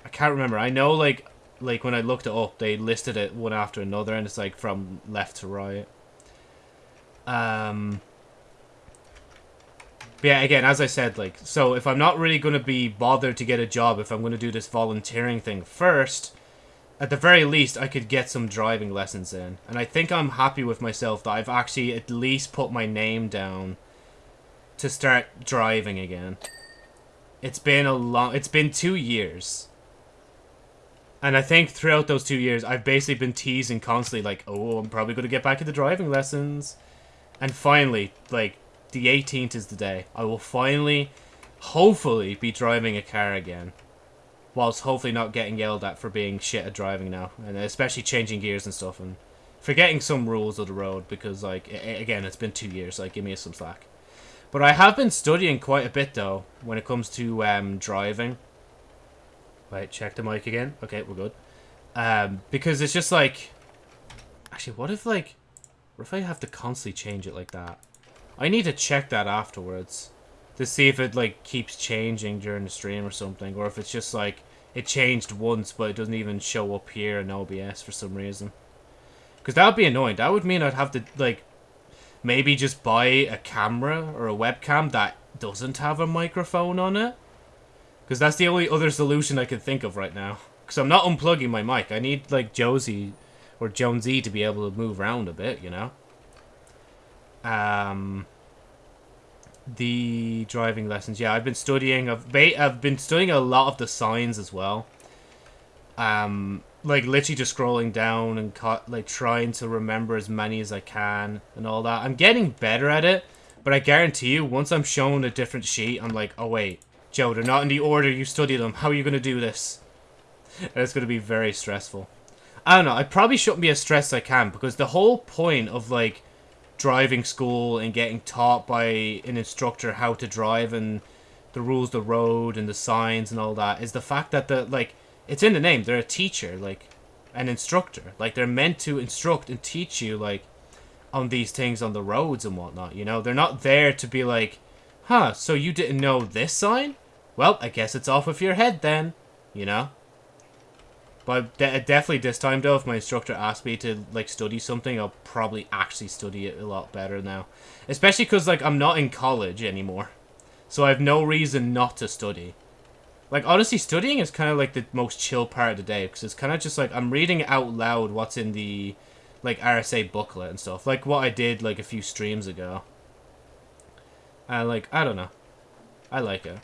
I can't remember. I know like like when I looked it up, they listed it one after another and it's like from left to right. Um... But yeah, again, as I said, like, so if I'm not really going to be bothered to get a job, if I'm going to do this volunteering thing first, at the very least, I could get some driving lessons in. And I think I'm happy with myself that I've actually at least put my name down to start driving again. It's been a long... It's been two years. And I think throughout those two years, I've basically been teasing constantly, like, oh, I'm probably going to get back into driving lessons. And finally, like, the 18th is the day. I will finally, hopefully, be driving a car again whilst hopefully not getting yelled at for being shit at driving now, and especially changing gears and stuff, and forgetting some rules of the road because, like, again, it's been two years. Like, give me some slack. But I have been studying quite a bit though when it comes to um, driving. Wait, check the mic again. Okay, we're good. Um, because it's just like, actually, what if like, what if I have to constantly change it like that? I need to check that afterwards to see if it like keeps changing during the stream or something, or if it's just like it changed once but it doesn't even show up here in OBS for some reason. Because that would be annoying. That would mean I'd have to like maybe just buy a camera or a webcam that doesn't have a microphone on it. Because that's the only other solution I can think of right now. Because I'm not unplugging my mic. I need like Josie or Jonesy to be able to move around a bit, you know. Um the driving lessons. Yeah, I've been studying. I've, I've been studying a lot of the signs as well. Um, like literally just scrolling down and like trying to remember as many as I can and all that. I'm getting better at it, but I guarantee you, once I'm shown a different sheet, I'm like, oh wait, Joe, they're not in the order you studied them. How are you gonna do this? It's gonna be very stressful. I don't know. I probably shouldn't be as stressed as I can because the whole point of like driving school and getting taught by an instructor how to drive and the rules of the road and the signs and all that is the fact that the like it's in the name. They're a teacher like an instructor. Like they're meant to instruct and teach you like on these things on the roads and whatnot you know? They're not there to be like huh so you didn't know this sign? Well i guess it's off of your head then you know but de definitely this time though, if my instructor asks me to like study something, I'll probably actually study it a lot better now. Especially because like I'm not in college anymore, so I have no reason not to study. Like honestly, studying is kind of like the most chill part of the day because it's kind of just like I'm reading out loud what's in the like RSA booklet and stuff, like what I did like a few streams ago. And like I don't know, I like it.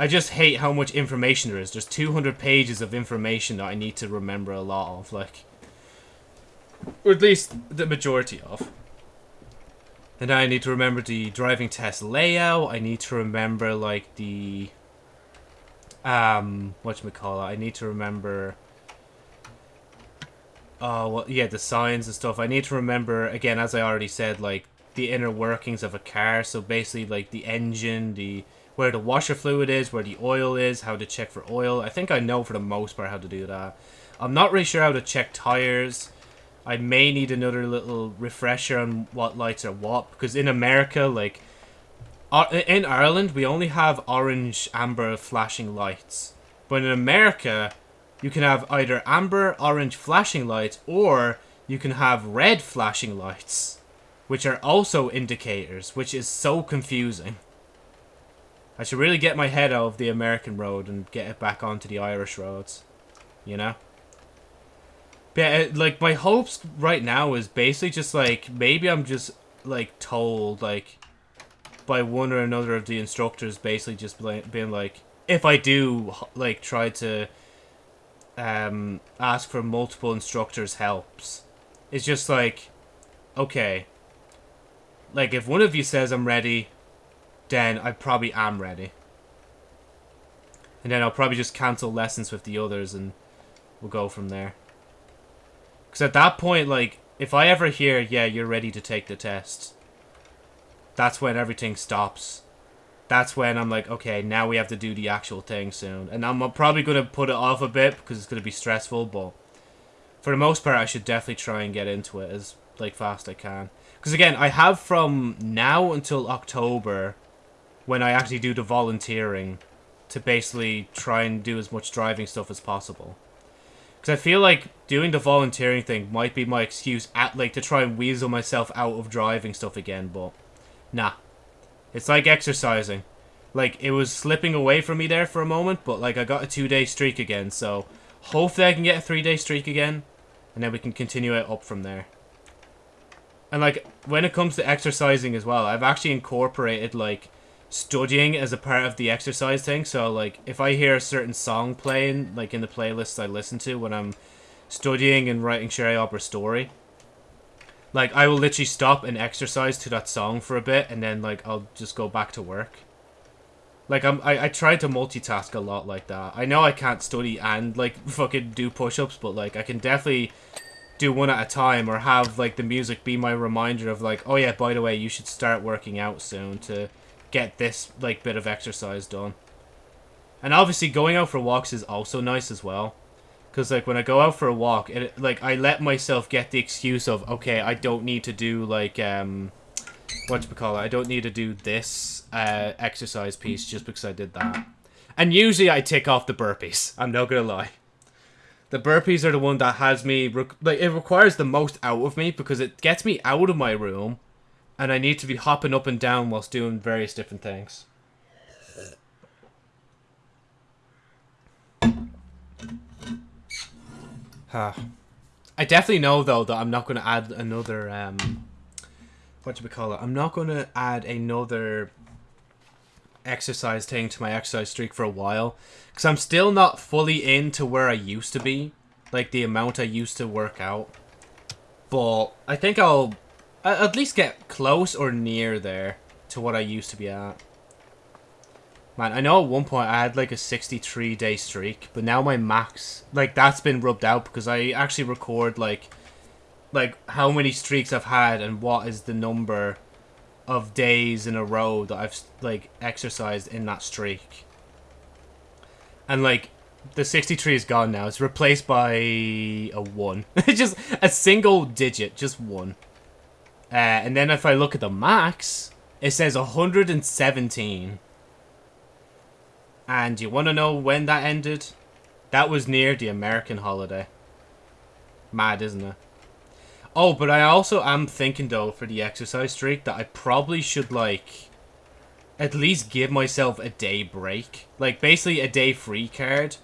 I just hate how much information there is. There's 200 pages of information that I need to remember a lot of, like, or at least the majority of. And I need to remember the driving test layout. I need to remember like the um what we call it. I need to remember oh well yeah the signs and stuff. I need to remember again as I already said like the inner workings of a car. So basically like the engine, the where the washer fluid is, where the oil is, how to check for oil. I think I know for the most part how to do that. I'm not really sure how to check tires. I may need another little refresher on what lights are what because in America, like uh, in Ireland, we only have orange, amber flashing lights, but in America, you can have either amber, orange flashing lights, or you can have red flashing lights, which are also indicators, which is so confusing. I should really get my head out of the American road and get it back onto the Irish roads, you know. But yeah, like my hopes right now is basically just like maybe I'm just like told like by one or another of the instructors basically just being like if I do like try to um ask for multiple instructors helps it's just like okay like if one of you says I'm ready then I probably am ready and then I'll probably just cancel lessons with the others and we'll go from there because at that point, like, if I ever hear, yeah, you're ready to take the test, that's when everything stops. That's when I'm like, okay, now we have to do the actual thing soon. And I'm probably going to put it off a bit because it's going to be stressful, but for the most part, I should definitely try and get into it as, like, fast as I can. Because, again, I have from now until October, when I actually do the volunteering, to basically try and do as much driving stuff as possible. Because I feel like doing the volunteering thing might be my excuse at like to try and weasel myself out of driving stuff again, but nah. It's like exercising. Like it was slipping away from me there for a moment, but like I got a two day streak again, so hopefully I can get a three day streak again, and then we can continue it up from there. And like when it comes to exercising as well, I've actually incorporated like studying as a part of the exercise thing. So, like, if I hear a certain song playing, like in the playlists I listen to when I'm studying and writing Sherry Arbor story, like, I will literally stop and exercise to that song for a bit, and then, like, I'll just go back to work. Like, I'm, I, I try to multitask a lot like that. I know I can't study and, like, fucking do push-ups, but, like, I can definitely do one at a time or have, like, the music be my reminder of, like, oh, yeah, by the way, you should start working out soon to get this like bit of exercise done. And obviously going out for walks is also nice as well. Cause like when I go out for a walk, it like I let myself get the excuse of okay, I don't need to do like um what you call it? I don't need to do this uh exercise piece just because I did that. And usually I tick off the burpees. I'm not gonna lie. The burpees are the one that has me like it requires the most out of me because it gets me out of my room and I need to be hopping up and down whilst doing various different things. Huh. I definitely know though that I'm not going to add another um what do we call it? I'm not going to add another exercise thing to my exercise streak for a while because I'm still not fully into where I used to be, like the amount I used to work out. But I think I'll at least get close or near there to what I used to be at. Man, I know at one point I had like a 63 day streak, but now my max, like that's been rubbed out because I actually record like, like how many streaks I've had and what is the number of days in a row that I've like exercised in that streak. And like the 63 is gone now. It's replaced by a 1. It's just a single digit, just 1. Uh, and then if I look at the max, it says 117. And you want to know when that ended? That was near the American holiday. Mad, isn't it? Oh, but I also am thinking, though, for the exercise streak, that I probably should, like, at least give myself a day break. Like, basically a day free card.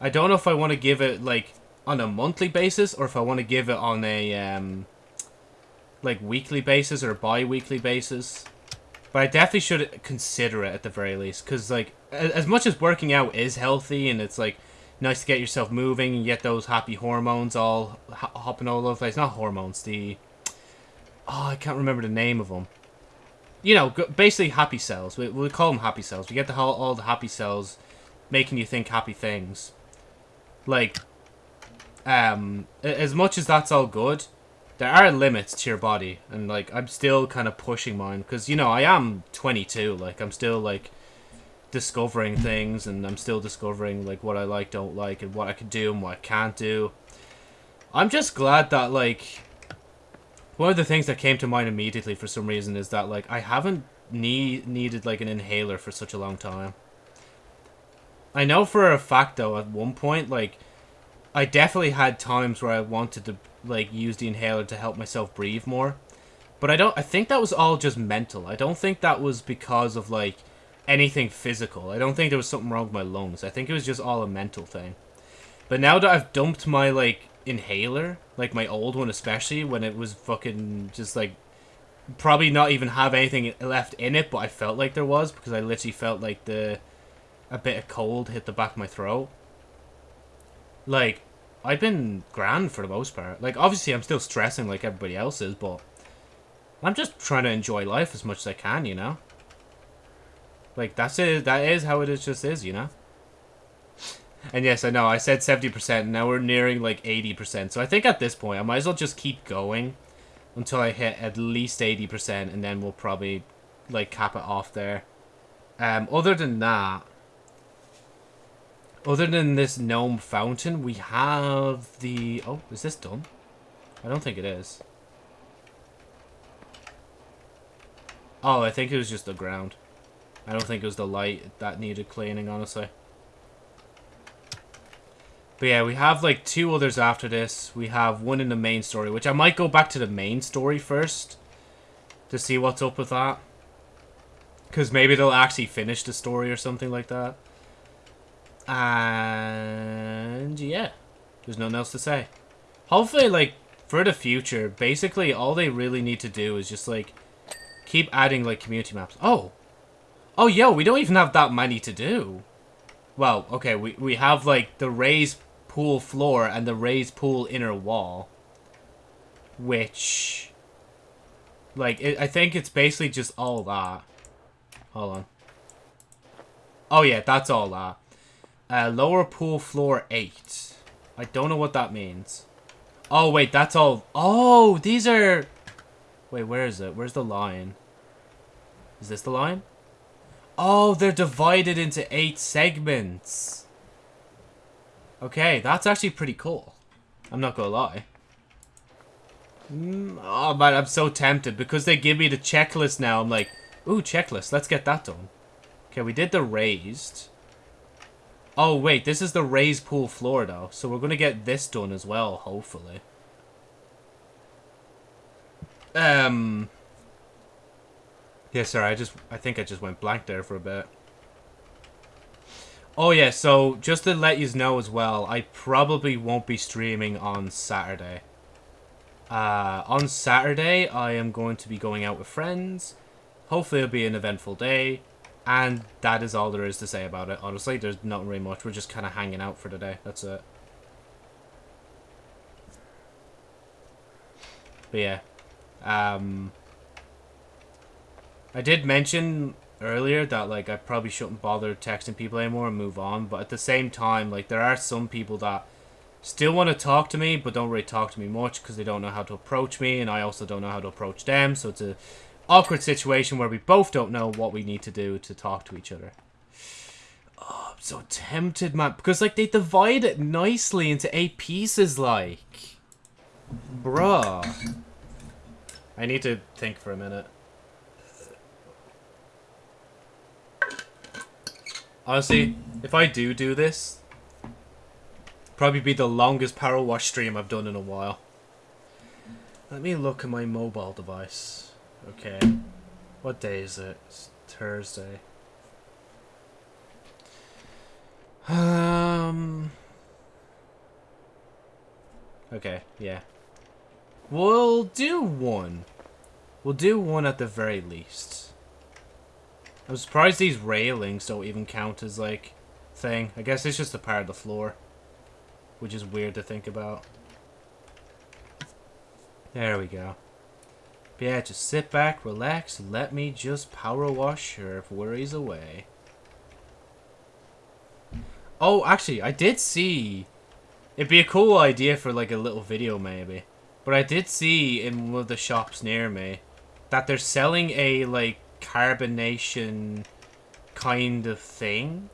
I don't know if I want to give it, like, on a monthly basis or if I want to give it on a um, like weekly basis or bi-weekly basis. But I definitely should consider it at the very least because like as much as working out is healthy and it's like nice to get yourself moving and get those happy hormones all ho- hopping all over place. Not hormones, the oh I can't remember the name of them. You know, basically happy cells. We we call them happy cells. We get the all the happy cells making you think happy things. Like um as much as that's all good there are limits to your body and like i'm still kind of pushing mine because you know i am 22 like i'm still like discovering things and i'm still discovering like what i like don't like and what i can do and what i can't do. I'm just glad that like one of the things that came to mind immediately for some reason is that like i haven't need needed like an inhaler for such a long time. I know for a fact though at one point like I definitely had times where I wanted to like use the inhaler to help myself breathe more. But I don't I think that was all just mental. I don't think that was because of like anything physical. I don't think there was something wrong with my lungs. I think it was just all a mental thing. But now that I've dumped my like inhaler, like my old one especially when it was fucking just like probably not even have anything left in it, but I felt like there was because I literally felt like the a bit of cold hit the back of my throat like I've been grand for the most part. Like obviously I'm still stressing like everybody else is, but I'm just trying to enjoy life as much as I can, you know? Like that's it that is how it is just is, you know? And yes, I know, I said 70%, and now we're nearing like 80%. So I think at this point I might as well just keep going until I hit at least 80% and then we'll probably like cap it off there. Um other than that, other than this gnome fountain, we have the... Oh, is this done? I don't think it is. Oh, I think it was just the ground. I don't think it was the light that needed cleaning, honestly. But yeah, we have like two others after this. We have one in the main story, which I might go back to the main story first. To see what's up with that. Because maybe they'll actually finish the story or something like that. And yeah, there's nothing else to say. Hopefully, like, for the future, basically all they really need to do is just, like, keep adding, like, community maps. Oh! Oh, yo, we don't even have that many to do. Well, okay, we, we have, like, the raised pool floor and the raised pool inner wall. Which... Like, it, I think it's basically just all that. Hold on. Oh, yeah, that's all that. Uh, lower pool floor 8. I don't know what that means. Oh, wait, that's all... Oh, these are... Wait, where is it? Where's the line? Is this the line? Oh, they're divided into 8 segments. Okay, that's actually pretty cool. I'm not gonna lie. Mm, oh, man, I'm so tempted. Because they give me the checklist now, I'm like, ooh, checklist, let's get that done. Okay, we did the raised. Oh, wait, this is the raised pool floor, though. So we're going to get this done as well, hopefully. Um... Yeah, sorry, I just... I think I just went blank there for a bit. Oh, yeah, so just to let you know as well, I probably won't be streaming on Saturday. Uh, on Saturday, I am going to be going out with friends. Hopefully it'll be an eventful day. And that is all there is to say about it. Honestly, there's not really much. We're just kind of hanging out for the day. That's it. But yeah. Um, I did mention earlier that, like, I probably shouldn't bother texting people anymore and move on. But at the same time, like, there are some people that still want to talk to me, but don't really talk to me much because they don't know how to approach me. And I also don't know how to approach them. So it's a awkward situation where we both don't know what we need to do to talk to each other. Oh, I'm so tempted, man. Because, like, they divide it nicely into eight pieces, like. Bruh. I need to think for a minute. Honestly, if I do do this, probably be the longest power wash stream I've done in a while. Let me look at my mobile device. Okay. What day is it? It's Thursday. Um. Okay, yeah. We'll do one. We'll do one at the very least. I'm surprised these railings don't even count as, like, thing. I guess it's just a part of the floor. Which is weird to think about. There we go. Yeah, just sit back, relax, and let me just power wash if worries away. Oh, actually, I did see... It'd be a cool idea for, like, a little video, maybe. But I did see in one of the shops near me that they're selling a, like, carbonation kind of thing.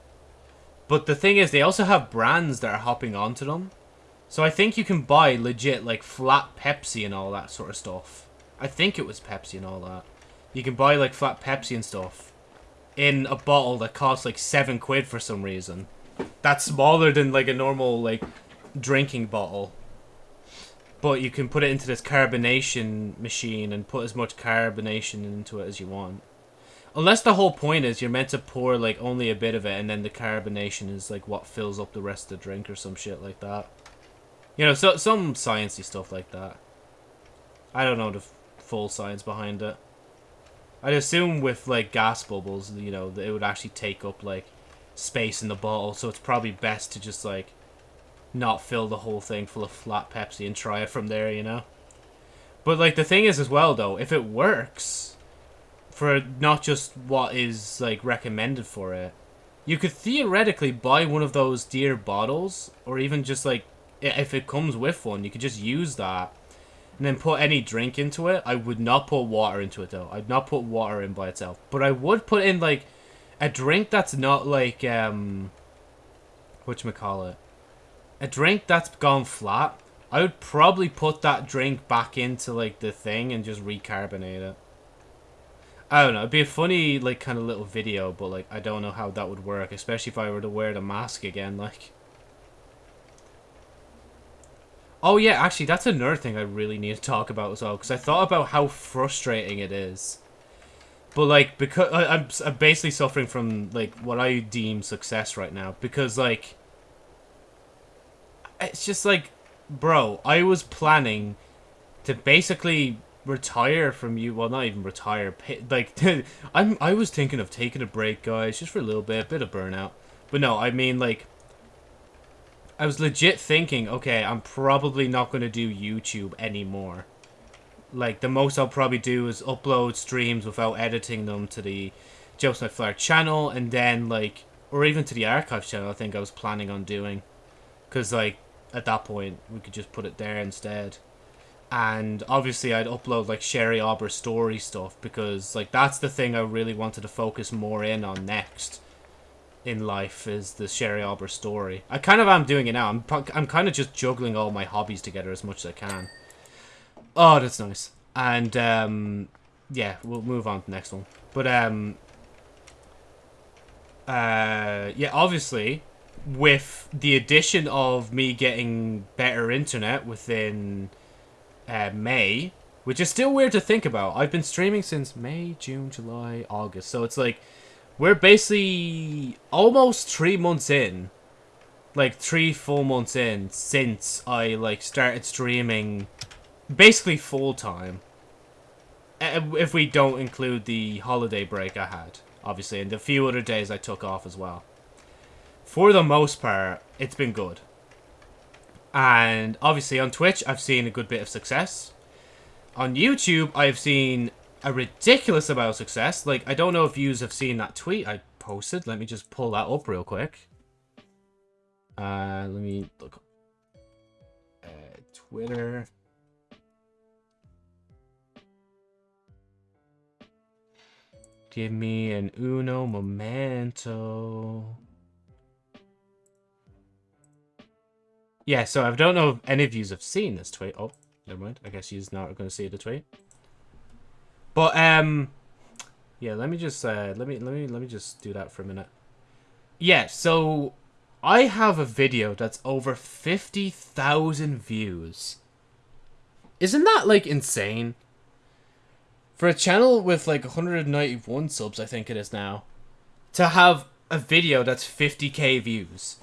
But the thing is, they also have brands that are hopping onto them. So I think you can buy legit, like, flat Pepsi and all that sort of stuff. I think it was Pepsi and all that. You can buy, like, flat Pepsi and stuff in a bottle that costs, like, seven quid for some reason. That's smaller than, like, a normal, like, drinking bottle. But you can put it into this carbonation machine and put as much carbonation into it as you want. Unless the whole point is you're meant to pour like only a bit of it and then the carbonation is like what fills up the rest of the drink or some shit like that. You know, so some sciencey stuff like that. I don't know the full science behind it. I'd assume with like gas bubbles, you know, it would actually take up like space in the bottle, so it's probably best to just like not fill the whole thing full of flat Pepsi and try it from there, you know? But, like, the thing is as well, though, if it works for not just what is, like, recommended for it, you could theoretically buy one of those dear bottles, or even just, like, if it comes with one, you could just use that and then put any drink into it. I would not put water into it, though. I'd not put water in by itself. But I would put in, like, a drink that's not, like, um... Whatchamacallit? a drink that's gone flat, I would probably put that drink back into like the thing and just recarbonate it. I don't know. It'd be a funny like kind of little video, but like I don't know how that would work, especially if I were to wear the mask again. Like, oh yeah, actually that's another thing I really need to talk about as well because I thought about how frustrating it is. But like because I, I'm I'm basically suffering from like what I deem success right now because like it's just like, bro, I was planning to basically retire from you. Well, not even retire. Pay, like, I'm. I was thinking of taking a break, guys, just for a little bit, a bit of burnout. But no, I mean like. I was legit thinking, okay, I'm probably not going to do YouTube anymore. Like, the most I'll probably do is upload streams without editing them to the Joseph Flair channel, and then, like, or even to the archive channel, I think I was planning on doing. Because, like, at that point, we could just put it there instead. And obviously, I'd upload like Sherry Arbor story stuff because like that's the thing I really wanted to focus more in on next in life is the Sherry Arbor story. I kind of am doing it now. I'm I'm kind of just juggling all my hobbies together as much as I can. Oh, that's nice. And um, yeah, we'll move on to the next one. But um, uh, yeah, obviously with the addition of me getting better internet within uh, May, which is still weird to think about. I've been streaming since May, June, July, August. So it's like we're basically almost three months in. Like three full months in since I like started streaming basically full time. If we don't include the holiday break I had, obviously, and the few other days I took off as well for the most part, it's been good. And obviously on Twitch, I've seen a good bit of success. On YouTube, I've seen a ridiculous amount of success. Like, I don't know if you have seen that tweet I posted. Let me just pull that up real quick. Uh, let me look. Uh, Twitter. Give me an uno momento. Yeah, so I don't know if any of you have seen this tweet. Oh, never mind. I guess you're not going to see the tweet. But um, yeah. Let me just uh, let me let me let me just do that for a minute. Yeah. So I have a video that's over fifty thousand views. Isn't that like insane? For a channel with like 191 subs, I think it is now, to have a video that's 50k views.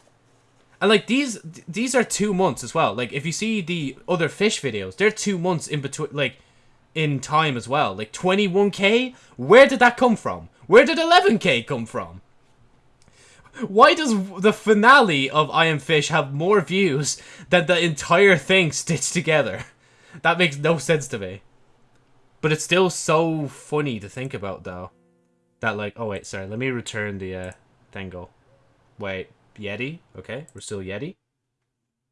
And like these these are two months as well. Like if you see the other fish videos, they're two months in between like in time as well. Like 21k? Where did that come from? Where did 11k come from? Why does the finale of I Am Fish have more views than the entire thing stitched together? That makes no sense to me. But it's still so funny to think about though. That like, oh wait, sorry, let me return the uh, Thangle. Wait, Yeti? Okay, we're still Yeti.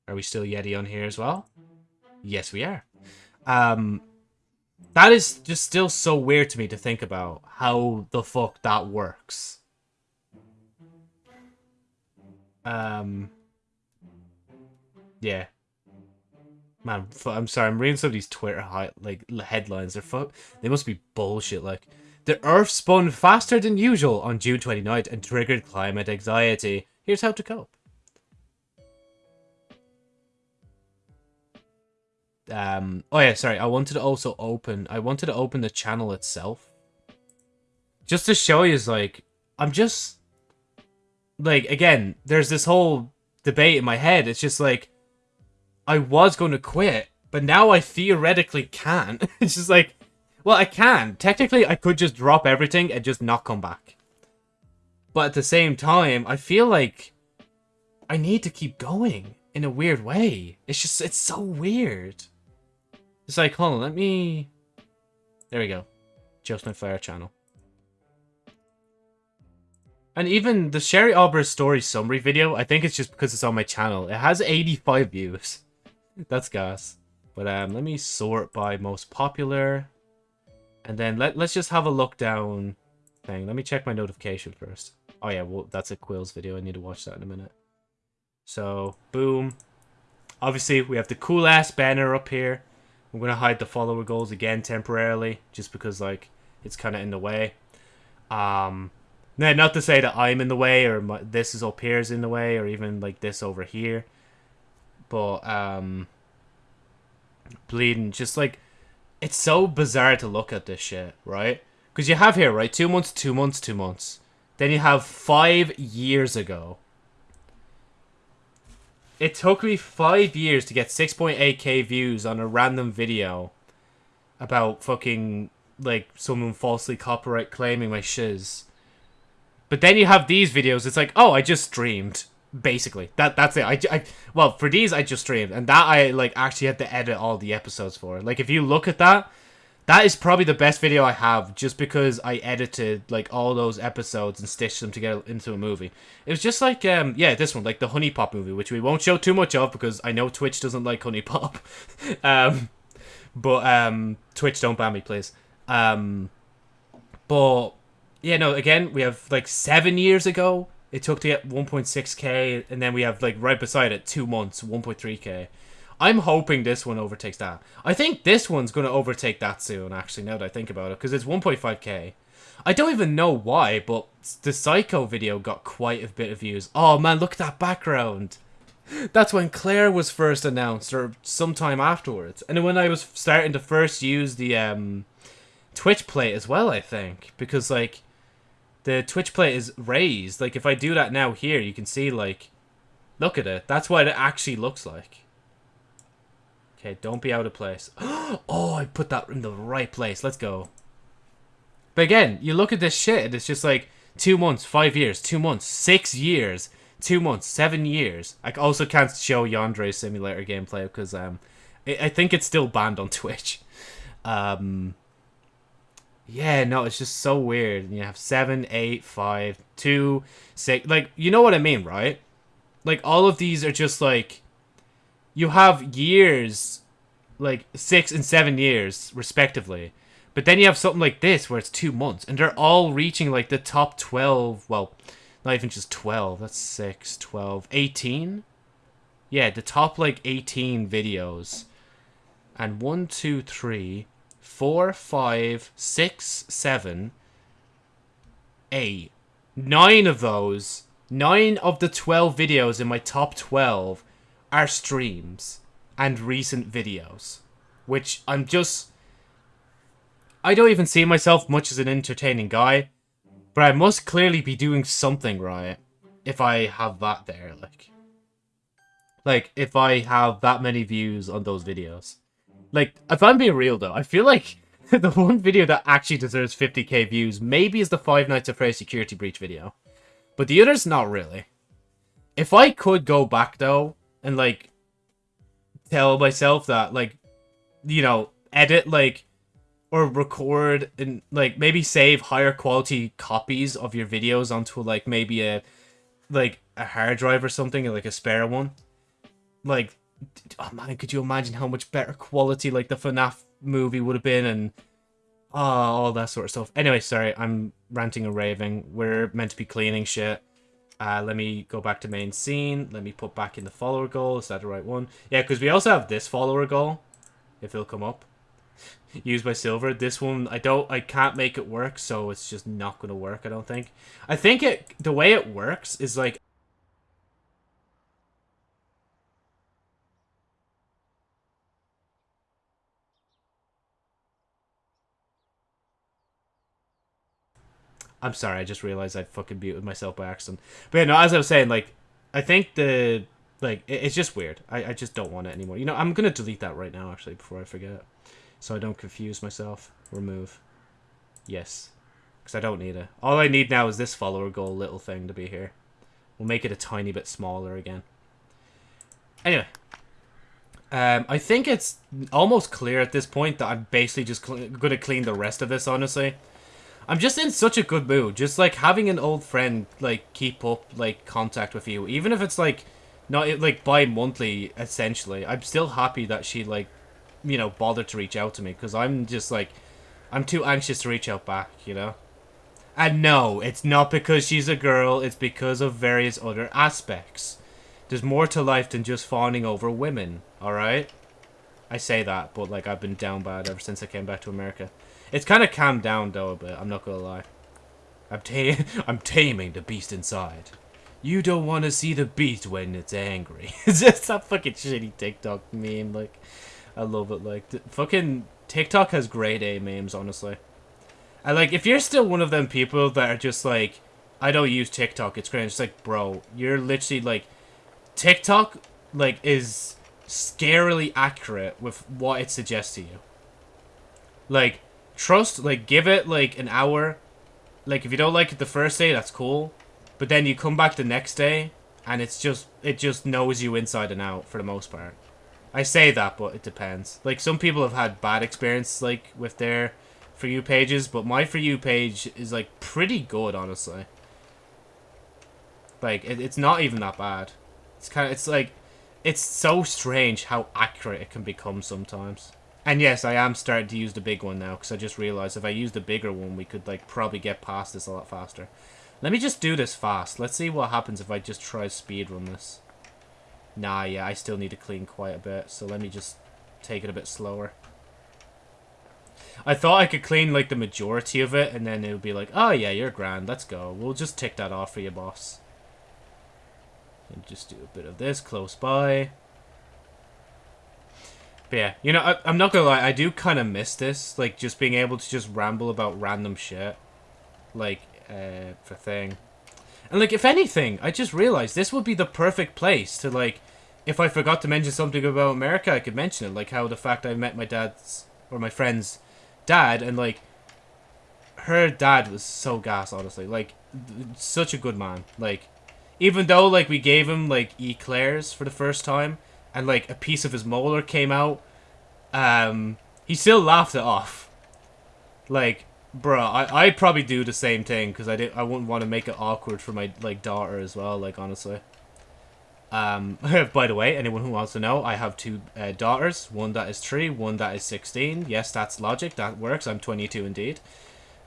Are we still Yeti on here as well? Yes, we are. Um, that is just still so weird to me to think about how the fuck that works. Um, yeah. Man, I'm sorry. I'm reading some of these Twitter high, like headlines. They're fu- They must be bullshit. Like the Earth spun faster than usual on June 29th and triggered climate anxiety. Here's how to cope. Um. Oh yeah. Sorry. I wanted to also open. I wanted to open the channel itself, just to show you. is Like I'm just like again. There's this whole debate in my head. It's just like I was going to quit, but now I theoretically can. it's just like, well, I can. Technically, I could just drop everything and just not come back. But at the same time, I feel like I need to keep going in a weird way. It's just, it's so weird. It's like, hold on, let me... There we go. My Fire channel. And even the Sherry Arbor story summary video, I think it's just because it's on my channel. It has 85 views. That's gas. But um, let me sort by most popular. And then let, let's just have a look down thing. Let me check my notification first. Oh yeah, well, that's a Quills video. I need to watch that in a minute. So, boom. Obviously, we have the cool-ass banner up here. I'm going to hide the follower goals again temporarily, just because, like, it's kind of in the way. Um, now, not to say that I'm in the way, or my, this is up here is in the way, or even, like, this over here. But um bleeding just like it's so bizarre to look at this shit, right? Because you have here, right? Two months, two months, two months. Then you have five years ago. It took me five years to get 6.8k views on a random video about fucking, like, someone falsely copyright claiming my shiz. But then you have these videos, it's like, oh, I just streamed basically. That that's it. I, I well for these i just streamed and that i like actually had to edit all the episodes for. Like if you look at that that is probably the best video i have just because i edited like all those episodes and stitched them together into a movie. It was just like um yeah this one like the HuniePop movie which we won't show too much of because i know twitch doesn't like HuniePop um but um twitch don't ban me please. Um but yeah no again we have like seven years ago it took to get 1.6k, and then we have like right beside it two months, 1.3k. I'm hoping this one overtakes that. I think this one's going to overtake that soon, actually, now that I think about it, because it's 1.5k. I don't even know why, but the Psycho video got quite a bit of views. Oh man, look at that background. That's when Claire was first announced, or sometime afterwards. And when I was starting to first use the um, Twitch plate as well, I think. Because, like, the Twitch plate is raised. Like, if I do that now here, you can see, like, look at it. That's what it actually looks like. Okay, don't be out of place. oh, I put that in the right place. Let's go. But again, you look at this shit, and it's just like, two months, five years, two months, six years, two months, seven years. I also can't show Yandere Simulator gameplay because um, I think it's still banned on Twitch. Um, yeah, no, it's just so weird. You have seven, eight, five, two, six. Like, you know what I mean, right? Like, all of these are just like. You have years, like six and seven years, respectively. But then you have something like this where it's two months, and they're all reaching like the top 12. Well, not even just 12. That's 6, 12, 18? Yeah, the top like 18 videos. And one, two, three four, five, six, seven, eight. Nine of those, nine of the 12 videos in my top 12 are streams and recent videos. Which I'm just... I don't even see myself much as an entertaining guy, but I must clearly be doing something right if I have that there, like. Like, if I have that many views on those videos. Like, if I'm being real though, I feel like the one video that actually deserves 50k views maybe is the Five Nights at Freddy's security breach video. But the others, not really. If I could go back though, and like, tell myself that, like, you know, edit, like, or record and like maybe save higher quality copies of your videos onto like maybe a like a hard drive or something like a spare one. Like oh man could you imagine how much better quality like the FNAF movie would have been and oh, all that sort of stuff. Anyway sorry I'm ranting and raving. We're meant to be cleaning shit uh, let me go back to main scene. Let me put back in the follower goal. Is that the right one? Yeah because we also have this follower goal if it'll come up. Used by silver. This one i don't i can't make it work so it's just not gonna work i don't think. I think it the way it works is like i'm sorry i just realized i fucking muted myself by accident but yeah, no as i was saying like i think the like it, it's just weird I, I just don't want it anymore you know i'm gonna delete that right now actually before i forget so I don't confuse myself. Remove. Yes. Because I don't need it. All I need now is this follower goal little thing to be here. We'll make it a tiny bit smaller again. Anyway. Um, I think it's almost clear at this point that I'm basically just going to clean the rest of this, honestly. I'm just in such a good mood. Just, like, having an old friend, like, keep up, like, contact with you. Even if it's, like, not, like, bi-monthly, essentially. I'm still happy that she, like, you know, bothered to reach out to me because I'm just like, I'm too anxious to reach out back, you know? And no, it's not because she's a girl, it's because of various other aspects. There's more to life than just fawning over women, alright? I say that, but like I've been down bad ever since I came back to America. It's kind of calmed down though a bit, I'm not gonna lie. I'm, ta I'm taming the beast inside. You don't want to see the beast when it's angry. it's just that fucking shitty TikTok meme, like... I love it. Like, fucking TikTok has great A memes, honestly. And, like, if you're still one of them people that are just like, I don't use TikTok, it's great. It's like, bro, you're literally, like, TikTok, like, is scarily accurate with what it suggests to you. Like, trust, like, give it, like, an hour. Like, if you don't like it the first day, that's cool. But then you come back the next day, and it's just, it just knows you inside and out for the most part. I say that, but it depends. Like, some people have had bad experience, like, with their For You pages, but my For You page is, like, pretty good, honestly. Like, it, it's not even that bad. It's kind of, it's like, it's so strange how accurate it can become sometimes. And yes, I am starting to use the big one now, because I just realized if I use the bigger one, we could, like, probably get past this a lot faster. Let me just do this fast. Let's see what happens if I just try speed run this. Nah, yeah, I still need to clean quite a bit, so let me just take it a bit slower. I thought I could clean, like, the majority of it, and then it would be like, oh, yeah, you're grand, let's go. We'll just tick that off for you, boss. And just do a bit of this close by. But yeah, you know, I, am not gonna lie, I do kind of miss this, like, just being able to just ramble about random shit. Like, uh, for thing. And, like, if anything, I just realized this would be the perfect place to, like, if I forgot to mention something about America, I could mention it. Like, how the fact I met my dad's, or my friend's dad, and, like, her dad was so gas, honestly. Like, such a good man. Like, even though, like, we gave him, like, eclairs for the first time, and, like, a piece of his molar came out, um, he still laughed it off. Like, Bro, I, I'd probably do the same thing, because I, did, I wouldn't want to make it awkward for my, like, daughter as well, like, honestly. Um, by the way, anyone who wants to know, I have two uh, daughters. One that is 3, one that is 16. Yes, that's logic, that works, I'm 22 indeed.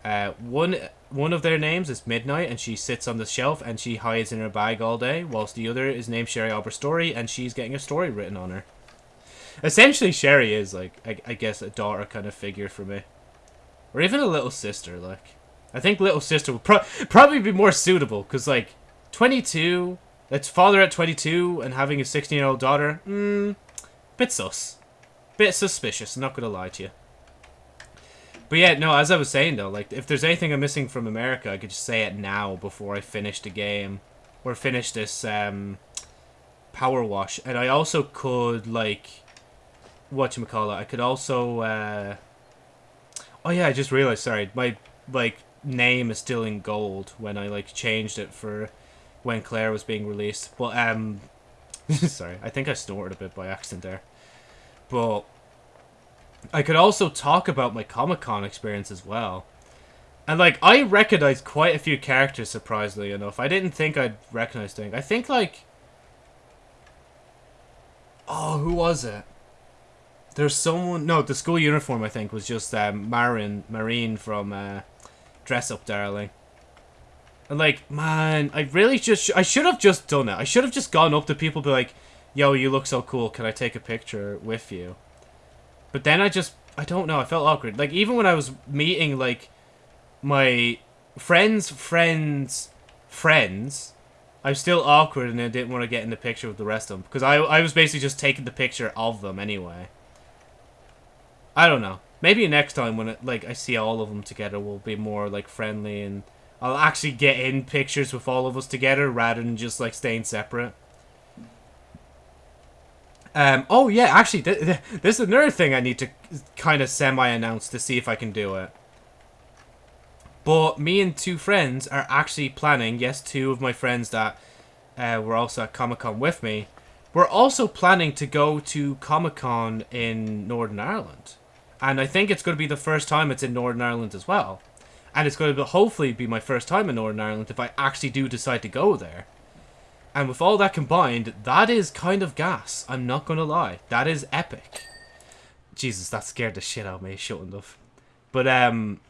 Uh, one one of their names is Midnight, and she sits on the shelf, and she hides in her bag all day, whilst the other is named Sherry Arbor Story, and she's getting a story written on her. Essentially, Sherry is, like, I, I guess, a daughter kind of figure for me. Or even a little sister, like. I think little sister would pro probably be more suitable, because, like, 22, that's father at 22 and having a 16-year-old daughter, hmm, bit sus. Bit suspicious, not gonna lie to you. But yeah, no, as I was saying, though, like, if there's anything I'm missing from America, I could just say it now before I finish the game. Or finish this, um, power wash, and I also could like, what you call it? I could also. Uh, oh yeah, I just realized. Sorry, my like name is still in gold when I like changed it for when Claire was being released. But um, sorry, I think I snorted a bit by accident there. But I could also talk about my Comic Con experience as well. And like I recognized quite a few characters surprisingly enough. I didn't think I'd recognize things. I think like Oh, who was it? There's someone no, the school uniform I think was just um Marin Marine from uh Dress Up Darling. And like, man, I really just I should have just done it. I should have just gone up to people be like, "Yo, you look so cool. Can I take a picture with you?" But then I just I don't know, I felt awkward. Like even when I was meeting like my friends, friends, friends, I was still awkward and I didn't want to get in the picture with the rest of them because I I was basically just taking the picture of them anyway. I don't know. Maybe next time when it, like I see all of them together, we'll be more like friendly and I'll actually get in pictures with all of us together rather than just like staying separate. Um, oh yeah, actually, th th there's another thing I need to kind of semi-announce to see if I can do it. But me and two friends are actually planning, yes, two of my friends that uh, were also at Comic-Con with me, we're also planning to go to Comic-Con in Northern Ireland. And I think it's going to be the first time it's in Northern Ireland as well. And it's going to be, hopefully be my first time in Northern Ireland if I actually do decide to go there. And with all that combined, that is kind of gas. I'm not going to lie. That is epic. Jesus, that scared the shit out of me, shut enough. But, um...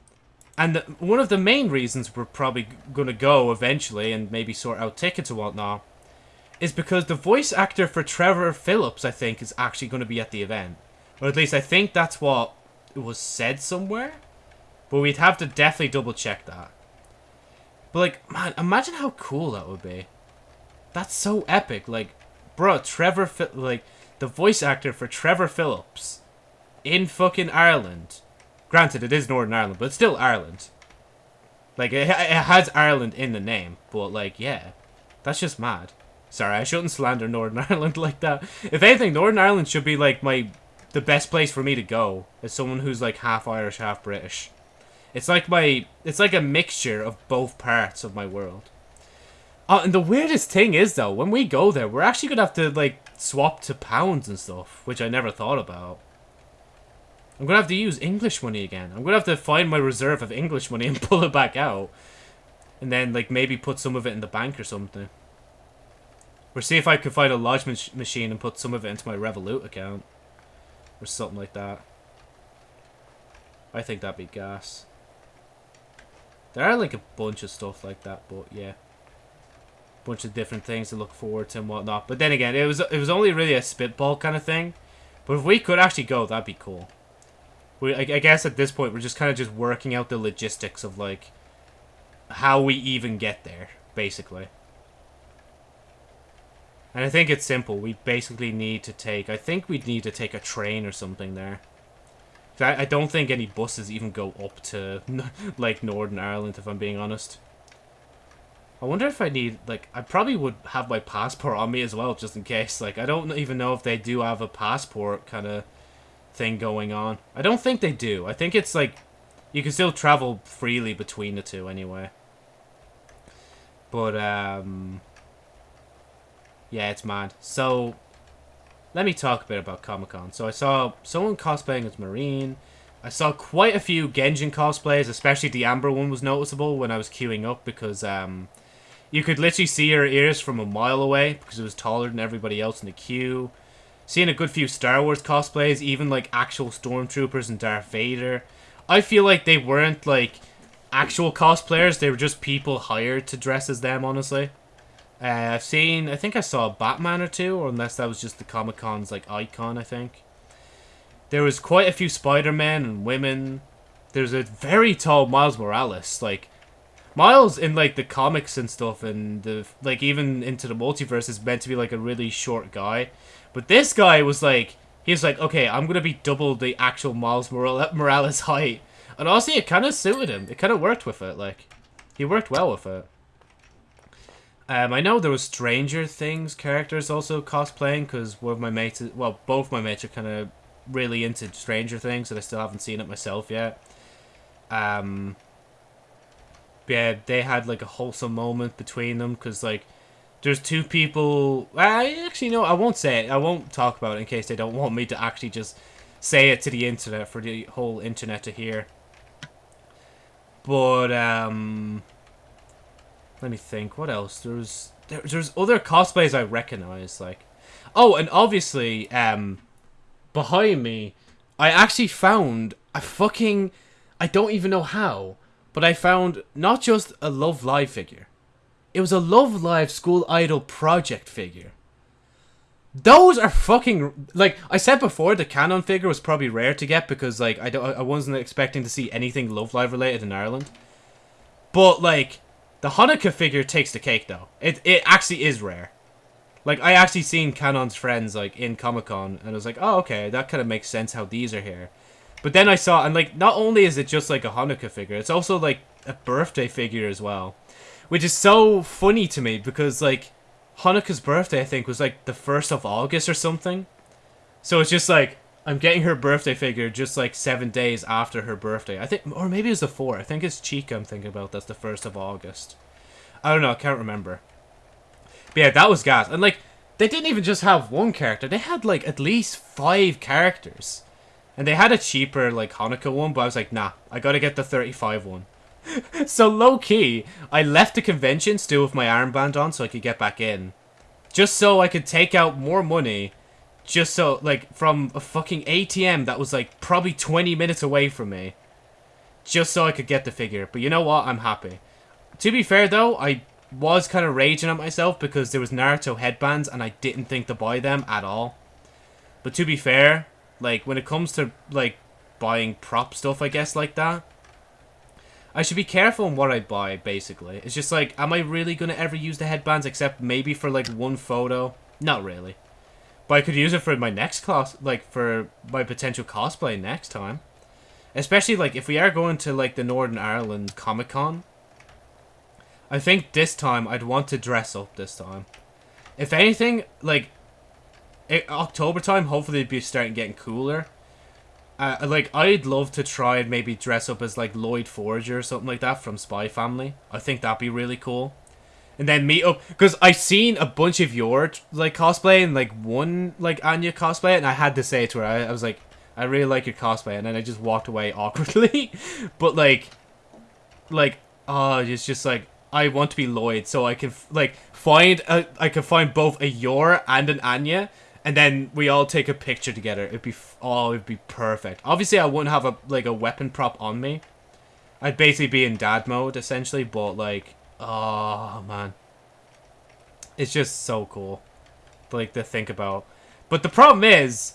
And the, one of the main reasons we're probably going to go eventually and maybe sort out tickets and whatnot is because the voice actor for Trevor Philips, I think, is actually going to be at the event. Or at least I think that's what was said somewhere. But we'd have to definitely double check that. But like, man, imagine how cool that would be. That's so epic. Like, bro, Trevor, like, the voice actor for Trevor Philips in fucking Ireland. Granted, it is Northern Ireland, but still Ireland. Like, it, it has Ireland in the name, but like, yeah. That's just mad. Sorry, I shouldn't slander Northern Ireland like that. If anything, Northern Ireland should be like my the best place for me to go as someone who's like half Irish, half British. It's like my it's like a mixture of both parts of my world. Uh, and the weirdest thing is though, when we go there, we're actually gonna have to like swap to pounds and stuff, which I never thought about. I'm gonna have to use English money again. I'm gonna have to find my reserve of English money and pull it back out. And then like maybe put some of it in the bank or something. Or see if I could find a lodge mach machine and put some of it into my Revolut account. Or something like that. I think that'd be gas. There are like a bunch of stuff like that, but yeah. Bunch of different things to look forward to and whatnot. But then again, it was it was only really a spitball kind of thing. But if we could actually go, that'd be cool. We, I, I guess at this point, we're just kind of just working out the logistics of like how we even get there, basically. And I think it's simple. We basically need to take... I think we'd need to take a train or something there. I, I don't think any buses even go up to, like, Northern Ireland, if I'm being honest. I wonder if I need, like, I probably would have my passport on me as well, just in case. Like, I don't even know if they do have a passport kind of thing going on. I don't think they do. I think it's, like, you can still travel freely between the two anyway. But, um... Yeah, it's mad. So, let me talk a bit about Comic-Con. So I saw someone cosplaying as Marine. I saw quite a few Genshin cosplays, especially the Amber one was noticeable when I was queuing up because um, you could literally see her ears from a mile away because it was taller than everybody else in the queue. Seeing a good few Star Wars cosplays, even like actual Stormtroopers and Darth Vader. I feel like they weren't like actual cosplayers, they were just people hired to dress as them, honestly. Uh, I've seen, I think I saw a Batman or two, or unless that was just the Comic Con's like icon, I think. There was quite a few Spider-Men and women. There's a very tall Miles Morales, like Miles in like the comics and stuff, and the like even into the multiverse is meant to be like a really short guy, but this guy was like he was like, okay, I'm gonna be double the actual Miles Morales height, and honestly, it kind of suited him. It kind of worked with it, like he worked well with it. Um, I know there was Stranger Things characters also cosplaying because one of my mates, well, both my mates are kind of really into Stranger Things, and I still haven't seen it myself yet. Um, yeah, they had like a wholesome moment between them because like there's two people. I actually no, I won't say it. I won't talk about it in case they don't want me to actually just say it to the internet for the whole internet to hear. But um, let me think. What else? There's there, there's other cosplays I recognize. Like, oh, and obviously, um, behind me, I actually found a fucking. I don't even know how, but I found not just a Love Live figure. It was a Love Live School Idol project figure. Those are fucking like I said before. The Kanon figure was probably rare to get because like I don't I wasn't expecting to see anything Love Live related in Ireland. But like the Honoka figure takes the cake though. It it actually is rare. Like I actually seen Kanon's friends like in Comic Con and I was like, oh okay, that kind of makes sense how these are here. But then I saw and like not only is it just like a Honoka figure, it's also like a birthday figure as well, which is so funny to me because like Honoka's birthday, I think, was like the 1st of August or something. So it's just like, I'm getting her birthday figure just like seven days after her birthday. I think, or maybe it's the 4th. I think it's Chika I'm thinking about. That's the 1st of August. I don't know. I can't remember. But yeah, that was gas. And like, they didn't even just have one character. They had like at least five characters. And they had a cheaper like Honoka one, but I was like, nah, I gotta get the 35 one. so low key, I left the convention still with my armband on so I could get back in. Just so I could take out more money. Just so, like, from a fucking ATM that was, like, probably 20 minutes away from me. Just so I could get the figure. But you know what? I'm happy. To be fair, though, I was kind of raging at myself because there was Naruto headbands and I didn't think to buy them at all. But to be fair, like, when it comes to, like, buying prop stuff, I guess, like that, I should be careful in what I buy, basically. It's just like, am I really going to ever use the headbands except maybe for like one photo? Not really. But I could use it for my next class, like for my potential cosplay next time. Especially like if we are going to like the Northern Ireland Comic Con. I think this time I'd want to dress up this time. If anything, like October time, hopefully it'd be starting getting cooler. Uh, like, I'd love to try and maybe dress up as, like, Lloyd Forger or something like that from Spy Family. I think that'd be really cool. And then meet up, because I've seen a bunch of your, like, cosplay and, like, one, like, Anya cosplay, and I had to say it to her, I, I was like, I really like your cosplay, and then I just walked away awkwardly. but, like, like, oh, it's just, like, I want to be Lloyd, so I can, like, find, a, I can find both a Yor and an Anya, and then we all take a picture together. It'd be oh, it'd be perfect. Obviously, I wouldn't have a like a weapon prop on me. I'd basically be in dad mode essentially, but like, oh man, it's just so cool, like to think about. But the problem is,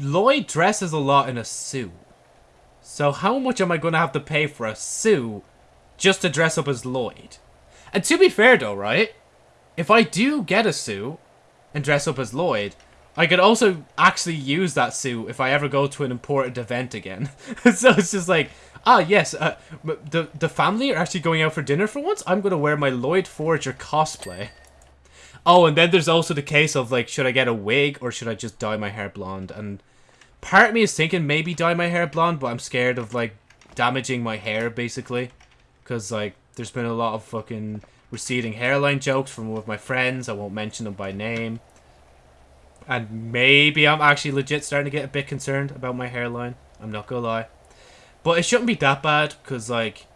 Lloyd dresses a lot in a suit. So how much am I gonna have to pay for a suit just to dress up as Lloyd? And to be fair though, right? If I do get a suit, and dress up as Lloyd. I could also actually use that suit if I ever go to an important event again. so it's just like, ah, yes, uh, the, the family are actually going out for dinner for once. I'm going to wear my Lloyd Forger cosplay. Oh, and then there's also the case of, like, should I get a wig or should I just dye my hair blonde? And part of me is thinking maybe dye my hair blonde, but I'm scared of, like, damaging my hair, basically. Because, like, there's been a lot of fucking receding hairline jokes from one of my friends. I won't mention them by name. And maybe I'm actually legit starting to get a bit concerned about my hairline. I'm not gonna lie. But it shouldn't be that bad, because, like,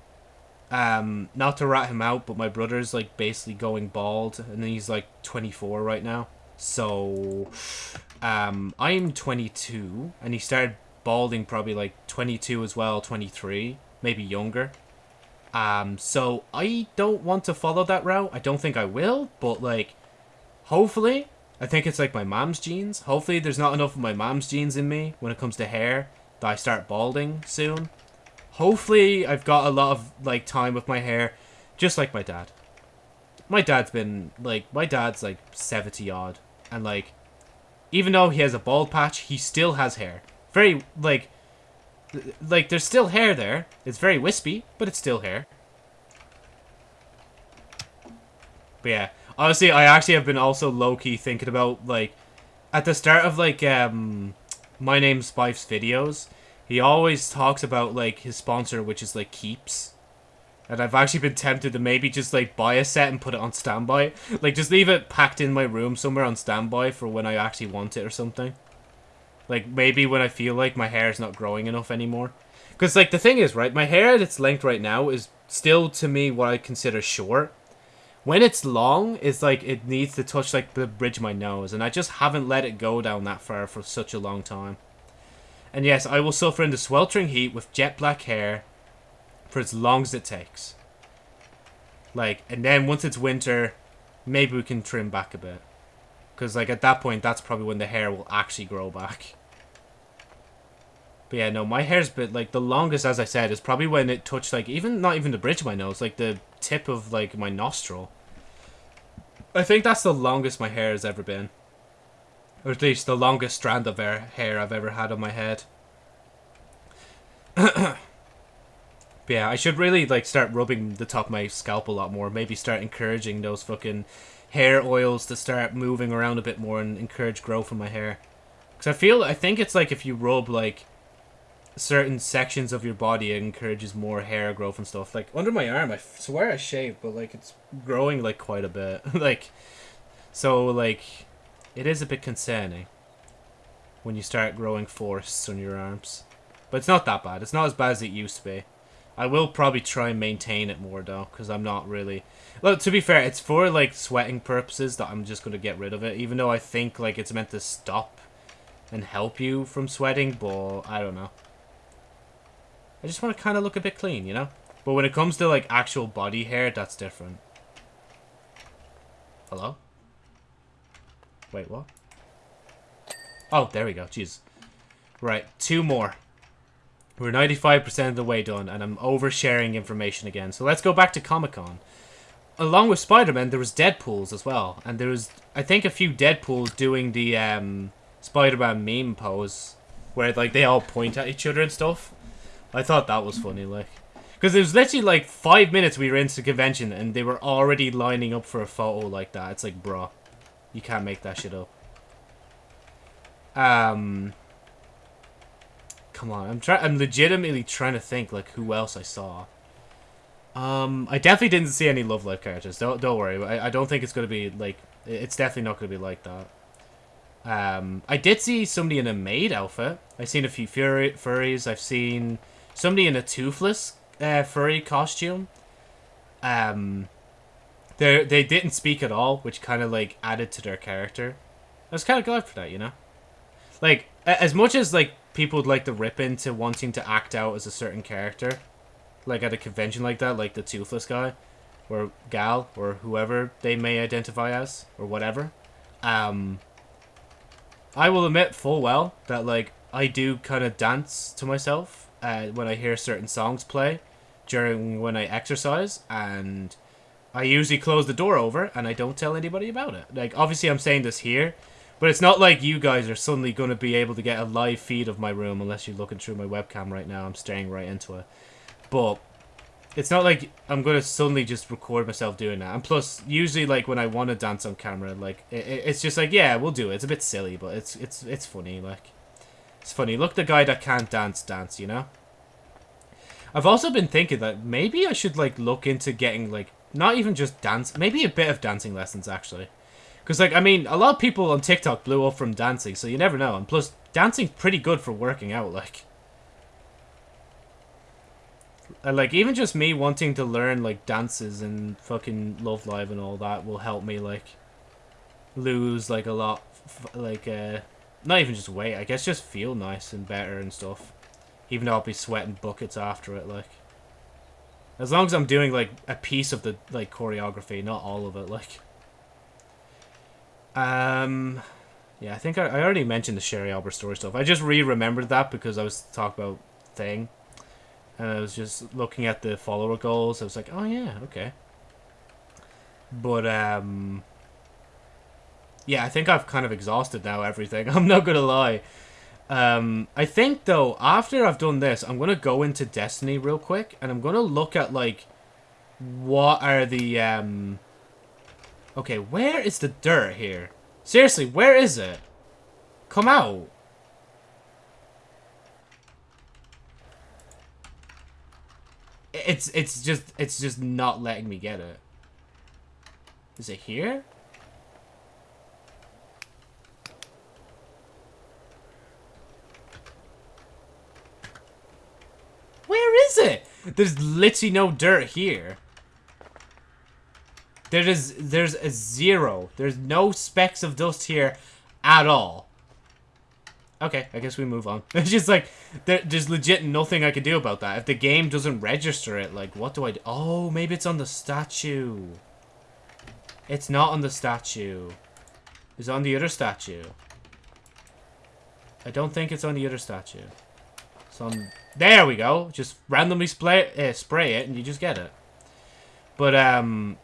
um, not to rat him out, but my brother's, like, basically going bald, and he's, like, 24 right now. So, um, I'm 22, and he started balding probably, like, 22 as well, 23, maybe younger. Um, so I don't want to follow that route. I don't think I will, but like, hopefully, I think it's like my mom's genes. Hopefully there's not enough of my mom's genes in me when it comes to hair that I start balding soon. Hopefully I've got a lot of like time with my hair, just like my dad. My dad's been like, my dad's like 70 odd, and like, even though he has a bald patch, he still has hair. Very, like, like, there's still hair there. It's very wispy, but it's still hair. But yeah, honestly, I actually have been also low key thinking about like at the start of like um my name's Spife's videos, he always talks about like his sponsor, which is like Keeps. And I've actually been tempted to maybe just like buy a set and put it on standby. Like just leave it packed in my room somewhere on standby for when I actually want it or something. Like maybe when I feel like my hair is not growing enough anymore. Because like the thing is, right, my hair at its length right now is still to me what I consider short. When it's long, it's like it needs to touch like the bridge of my nose, and I just haven't let it go down that far for such a long time. And yes, I will suffer in the sweltering heat with jet black hair for as long as it takes. Like, and then once it's winter, maybe we can trim back a bit. Because, like, at that point, that's probably when the hair will actually grow back. But yeah, no, my hair's been, like, the longest, as I said, is probably when it touched, like, even, not even the bridge of my nose, like, the tip of, like, my nostril. I think that's the longest my hair has ever been. Or at least the longest strand of hair, I've ever had on my head. yeah, I should really, like, start rubbing the top of my scalp a lot more. Maybe start encouraging those fucking hair oils to start moving around a bit more and encourage growth in my hair. Because I feel, I think it's like if you rub, like, certain sections of your body, it encourages more hair growth and stuff. Like, under my arm, I swear I shave but, like, it's growing, like, quite a bit. like, so, like, it is a bit concerning when you start growing forests on your arms. But it's not that bad. It's not as bad as it used to be. I will probably try and maintain it more, though, because I'm not really... Well, to be fair, it's for, like, sweating purposes that I'm just going to get rid of it, even though I think, like, it's meant to stop and help you from sweating, but I don't know. I just want to kind of look a bit clean, you know? But when it comes to, like, actual body hair, that's different. Hello? Wait, what? Oh, there we go. Jeez. Right, two more. We're 95% of the way done, and I'm oversharing information again. So let's go back to Comic-Con. Along with Spider-Man, there was Deadpools as well. And there was, I think, a few Deadpools doing the um, Spider-Man meme pose. Where, like, they all point at each other and stuff. I thought that was funny, like. Because it was literally, like, five minutes we were into the convention, and they were already lining up for a photo like that. It's like, bro, You can't make that shit up. Um... Come on, I'm trying. I'm legitimately trying to think like who else I saw. Um, I definitely didn't see any Love Live characters. Don't don't worry. I, I don't think it's gonna be like. It's definitely not gonna be like that. Um, I did see somebody in a maid outfit. I've seen a few furry, furries. I've seen somebody in a toothless uh, furry costume. Um, they they didn't speak at all, which kind of like added to their character. I was kind of glad for that, you know. Like as much as like people would like to rip into wanting to act out as a certain character, like at a convention like that, like the toothless guy, or gal, or whoever they may identify as, or whatever. Um, I will admit full well that like I do kind of dance to myself uh, when I hear certain songs play during when I exercise, and I usually close the door over and I don't tell anybody about it. Like obviously I'm saying this here but it's not like you guys are suddenly going to be able to get a live feed of my room unless you're looking through my webcam right now. I'm staring right into it. But it's not like I'm going to suddenly just record myself doing that. And plus, usually like when I want to dance on camera, like it, it's just like, yeah, we'll do it. It's a bit silly, but it's it's it's funny. Like it's funny. Look, the guy that can't dance, dance. You know. I've also been thinking that maybe I should like look into getting like not even just dance, maybe a bit of dancing lessons actually. Because, like, I mean, a lot of people on TikTok blew up from dancing, so you never know. And plus, dancing's pretty good for working out, like. And, like, even just me wanting to learn, like, dances and fucking Love Live and all that will help me, like, lose, like, a lot, like, uh, not even just weight, I guess just feel nice and better and stuff. Even though I'll be sweating buckets after it, like. As long as I'm doing, like, a piece of the, like, choreography, not all of it, like. Um, yeah, I think I, I already mentioned the Sherry Arbor story stuff. I just re-remembered that because I was talking about Thing. And I was just looking at the follower goals. I was like, oh yeah, okay. But, um... Yeah, I think I've kind of exhausted now everything. I'm not gonna lie. Um, I think, though, after I've done this, I'm gonna go into Destiny real quick. And I'm gonna look at, like, what are the, um Okay, where is the dirt here? Seriously, where is it? Come out. It's it's just it's just not letting me get it. Is it here? Where is it? There's literally no dirt here. There is there's a zero. There's no specks of dust here at all. Okay, I guess we move on. It's just like there, there's legit nothing I can do about that. If the game doesn't register it, like what do I do? Oh, maybe it's on the statue. It's not on the statue. It's on the other statue. I don't think it's on the other statue. It's on... There we go. Just randomly spray, uh, spray it and you just get it. But, um...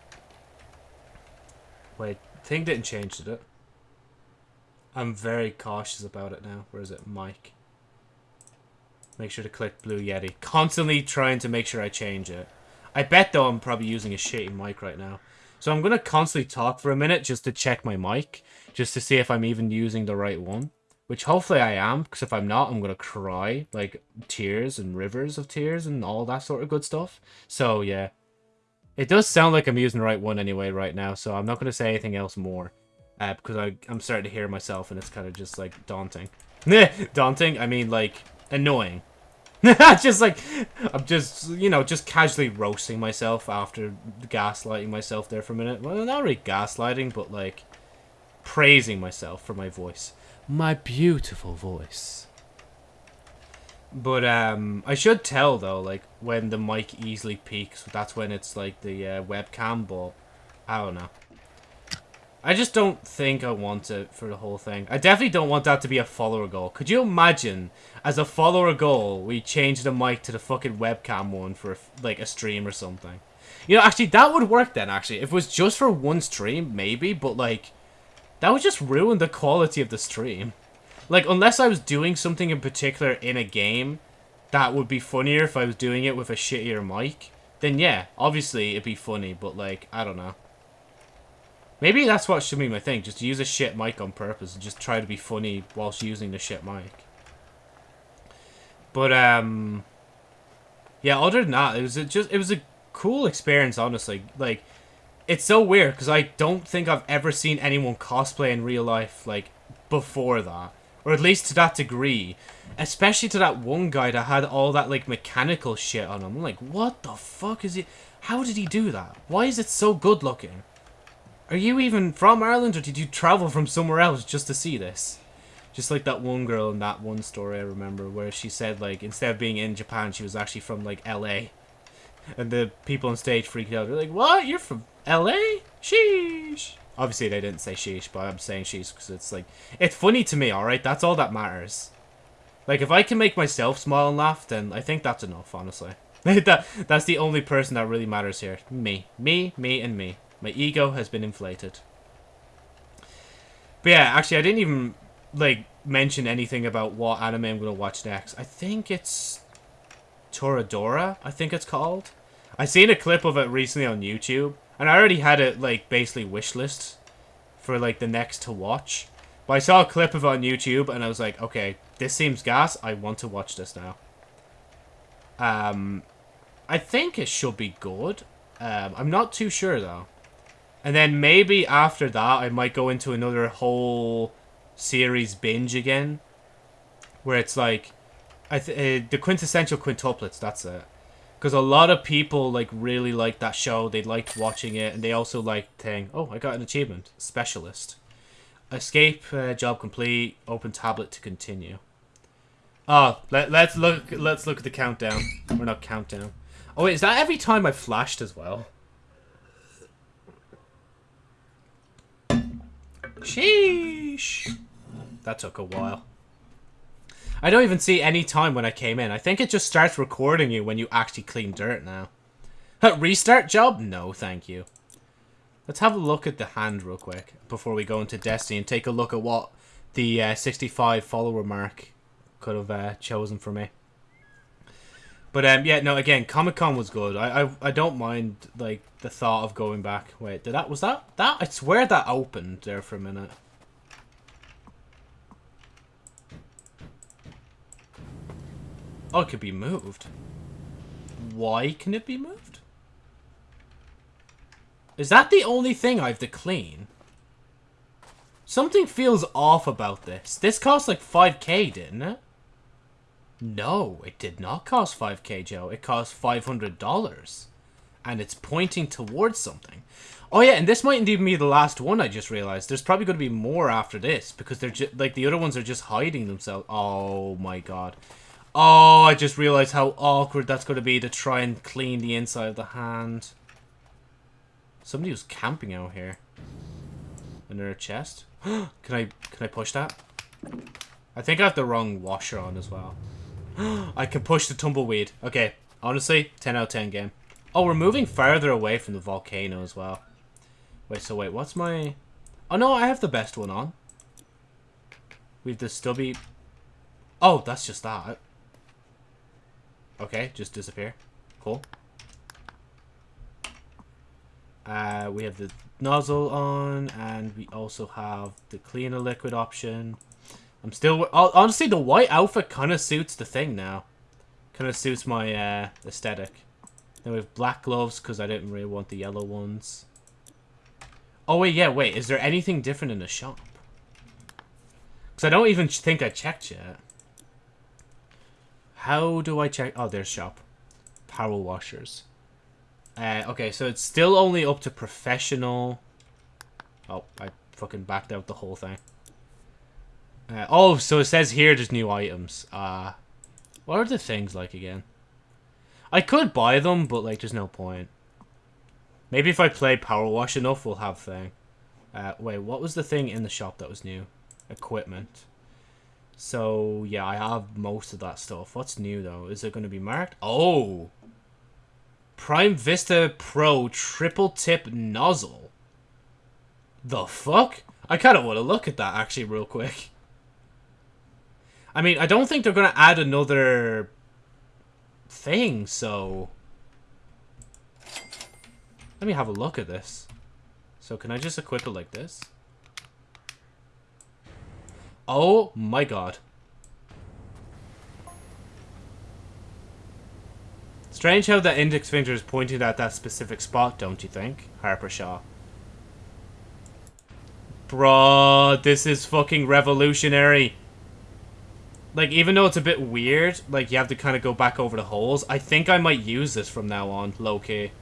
Wait, thing didn't change, did it? I'm very cautious about it now. Where is it? Mike. Make sure to click Blue Yeti. Constantly trying to make sure I change it. I bet, though, I'm probably using a shitty mic right now. So I'm going to constantly talk for a minute just to check my mic. Just to see if I'm even using the right one. Which hopefully I am, because if I'm not, I'm going to cry. Like, tears and rivers of tears and all that sort of good stuff. So, yeah. It does sound like I'm using the right one anyway right now, so I'm not going to say anything else more. Uh, because I, I'm starting to hear myself and it's kind of just, like, daunting. daunting? I mean, like, annoying. just like, I'm just, you know, just casually roasting myself after gaslighting myself there for a minute. Well, not really gaslighting, but, like, praising myself for my voice. My beautiful voice. But um, I should tell though, like when the mic easily peaks, that's when it's like the uh, webcam. But I don't know. I just don't think I want it for the whole thing. I definitely don't want that to be a follower goal. Could you imagine, as a follower goal, we change the mic to the fucking webcam one for like a stream or something? You know, actually, that would work then. Actually, if it was just for one stream, maybe. But like, that would just ruin the quality of the stream. Like, unless I was doing something in particular in a game that would be funnier if I was doing it with a shittier mic, then yeah, obviously it'd be funny, but like, I don't know. Maybe that's what should be my thing, just use a shit mic on purpose and just try to be funny whilst using the shit mic. But, um... Yeah, other than that, it was a, just, it was a cool experience, honestly. Like, it's so weird, because I don't think I've ever seen anyone cosplay in real life, like, before that. Or at least to that degree. Especially to that one guy that had all that, like, mechanical shit on him. I'm like, what the fuck is he... How did he do that? Why is it so good looking? Are you even from Ireland, or did you travel from somewhere else just to see this? Just like that one girl in that one story I remember, where she said, like, instead of being in Japan, she was actually from, like, L.A. And the people on stage freaked out. They're like, what? You're from L.A.? Sheesh. Obviously, they didn't say sheesh, but I'm saying sheesh because it's like... It's funny to me, alright? That's all that matters. Like, if I can make myself smile and laugh, then I think that's enough, honestly. that That's the only person that really matters here. Me. Me, me, and me. My ego has been inflated. But yeah, actually, I didn't even, like, mention anything about what anime I'm going to watch next. I think it's... Toradora, I think it's called. I seen a clip of it recently on YouTube. And I already had it, like, basically wishlist for, like, the next to watch. But I saw a clip of it on YouTube, and I was like, okay, this seems gas. I want to watch this now. Um, I think it should be good. Um, I'm not too sure, though. And then maybe after that, I might go into another whole series binge again. Where it's like, I th uh, the quintessential quintuplets, that's it. Because a lot of people, like, really liked that show. They liked watching it. And they also liked saying, oh, I got an achievement. Specialist. Escape, uh, job complete. Open tablet to continue. Oh, let, let's look Let's look at the countdown. We're not countdown. Oh, wait, is that every time I flashed as well? Sheesh. That took a while. I don't even see any time when I came in. I think it just starts recording you when you actually clean dirt now. Restart job? No, thank you. Let's have a look at the hand real quick before we go into Destiny and take a look at what the uh, 65 follower mark could have uh, chosen for me. But um, yeah, no. Again, Comic Con was good. I, I I don't mind like the thought of going back. Wait, did that was that that? I swear that opened there for a minute. Oh, it could be moved. Why can it be moved? Is that the only thing I have to clean? Something feels off about this. This cost like 5k, didn't it? No, it did not cost 5k, Joe. It cost $500. And it's pointing towards something. Oh yeah, and this mightn't even be the last one, I just realized. There's probably going to be more after this. Because they're just, like, the other ones are just hiding themselves. Oh my god. Oh, I just realized how awkward that's going to be to try and clean the inside of the hand. Somebody was camping out here. Under a chest. can I can I push that? I think I have the wrong washer on as well. I can push the tumbleweed. Okay, honestly, 10 out of 10 game. Oh, we're moving farther away from the volcano as well. Wait, so wait, what's my... Oh no, I have the best one on. We have the stubby... Oh, that's just that. Okay, just disappear. Cool. Uh, we have the nozzle on, and we also have the cleaner liquid option. I'm still... Honestly, the white outfit kind of suits the thing now. Kind of suits my uh, aesthetic. Then we have black gloves, because I didn't really want the yellow ones. Oh, wait, yeah, wait. Is there anything different in the shop? Because I don't even think I checked yet. How do I check? Oh, there's shop. Power washers. Uh, okay, so it's still only up to professional. Oh, I fucking backed out the whole thing. Uh, oh, so it says here there's new items. Uh, what are the things like again? I could buy them, but like there's no point. Maybe if I play Power Wash enough, we'll have thing. Uh, wait, what was the thing in the shop that was new? Equipment. So, yeah, I have most of that stuff. What's new, though? Is it going to be marked? Oh! Prime Vista Pro Triple Tip Nozzle. The fuck? I kind of want to look at that, actually, real quick. I mean, I don't think they're going to add another thing, so... Let me have a look at this. So can I just equip it like this? Oh my god. Strange how the index finger is pointing at that specific spot, don't you think? Harper Shaw. Bruh, this is fucking revolutionary. Like, even though it's a bit weird, like, you have to kind of go back over the holes, I think I might use this from now on, low-key.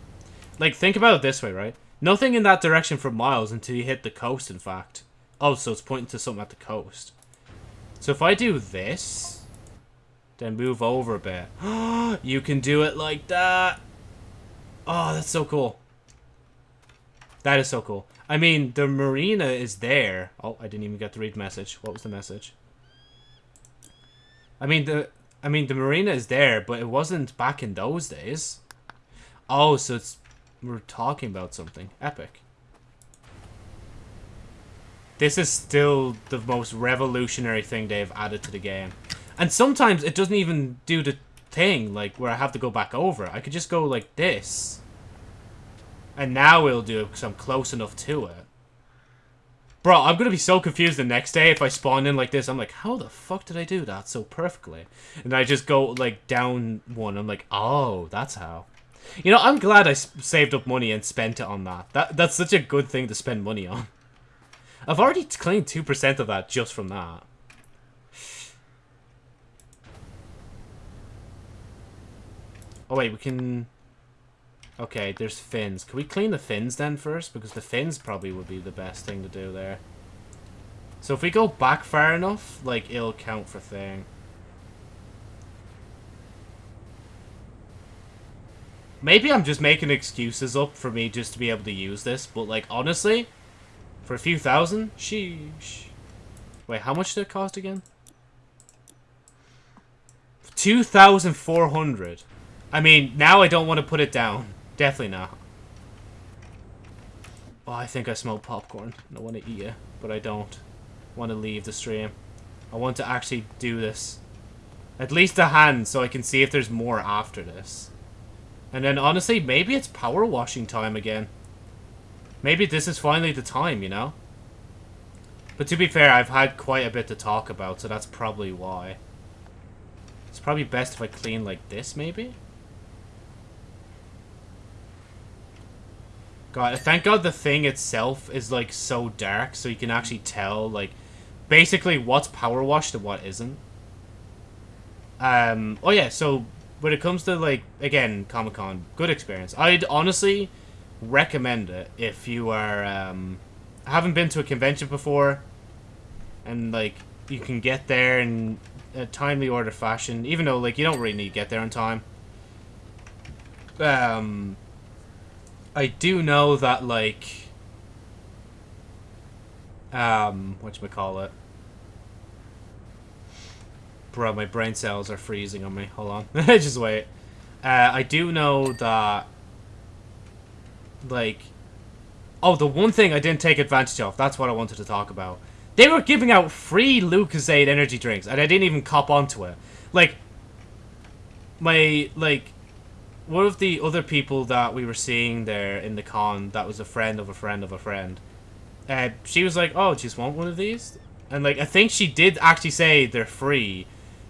Like, think about it this way, right? Nothing in that direction for miles until you hit the coast, in fact. Oh, so it's pointing to something at the coast. So if I do this, then move over a bit. you can do it like that. Oh, that's so cool. That is so cool. I mean, the marina is there. Oh, I didn't even get to read message. What was the message? I mean, the I mean, the marina is there, but it wasn't back in those days. Oh, so it's we're talking about something epic. This is still the most revolutionary thing they've added to the game. And sometimes it doesn't even do the thing, like, where I have to go back over. I could just go like this. And now it'll do it because I'm close enough to it. Bro, I'm going to be so confused the next day if I spawn in like this. I'm like, how the fuck did I do that so perfectly? And I just go, like, down one. I'm like, oh, that's how. You know, I'm glad I saved up money and spent it on that. that. That's such a good thing to spend money on. I've already claimed 2% of that just from that. Oh wait, we can... Okay, there's fins. Can we clean the fins then first? Because the fins probably would be the best thing to do there. So if we go back far enough, like, it'll count for thing. Maybe I'm just making excuses up for me just to be able to use this, but, like, honestly, for a few thousand? Sheesh. Wait, how much did it cost again? 2,400. I mean, now I don't want to put it down. Definitely not. Oh, I think I smell popcorn. I want to eat it, but I don't want to leave the stream. I want to actually do this. At least a hand, so I can see if there's more after this. And then, honestly, maybe it's power washing time again. Maybe this is finally the time, you know? But to be fair, I've had quite a bit to talk about, so that's probably why. It's probably best if I clean like this, maybe? God, thank God the thing itself is, like, so dark, so you can actually tell, like, basically what's power washed and what isn't. Um, oh yeah, so when it comes to, like, again, Comic-Con, good experience. I'd honestly recommend it if you are, um, haven't been to a convention before, and, like, you can get there in a timely order fashion, even though, like, you don't really need to get there on time. Um, I do know that, like, um, what you call it. Bro, my brain cells are freezing on me. Hold on. Just wait. Uh, I do know that, like, oh, the one thing I didn't take advantage of, that's what I wanted to talk about. They were giving out free Lucozade energy drinks, and I didn't even cop onto it. Like, my, like, one of the other people that we were seeing there in the con that was a friend of a friend of a friend, uh, she was like, oh, just want one of these? And, like, I think she did actually say they're free,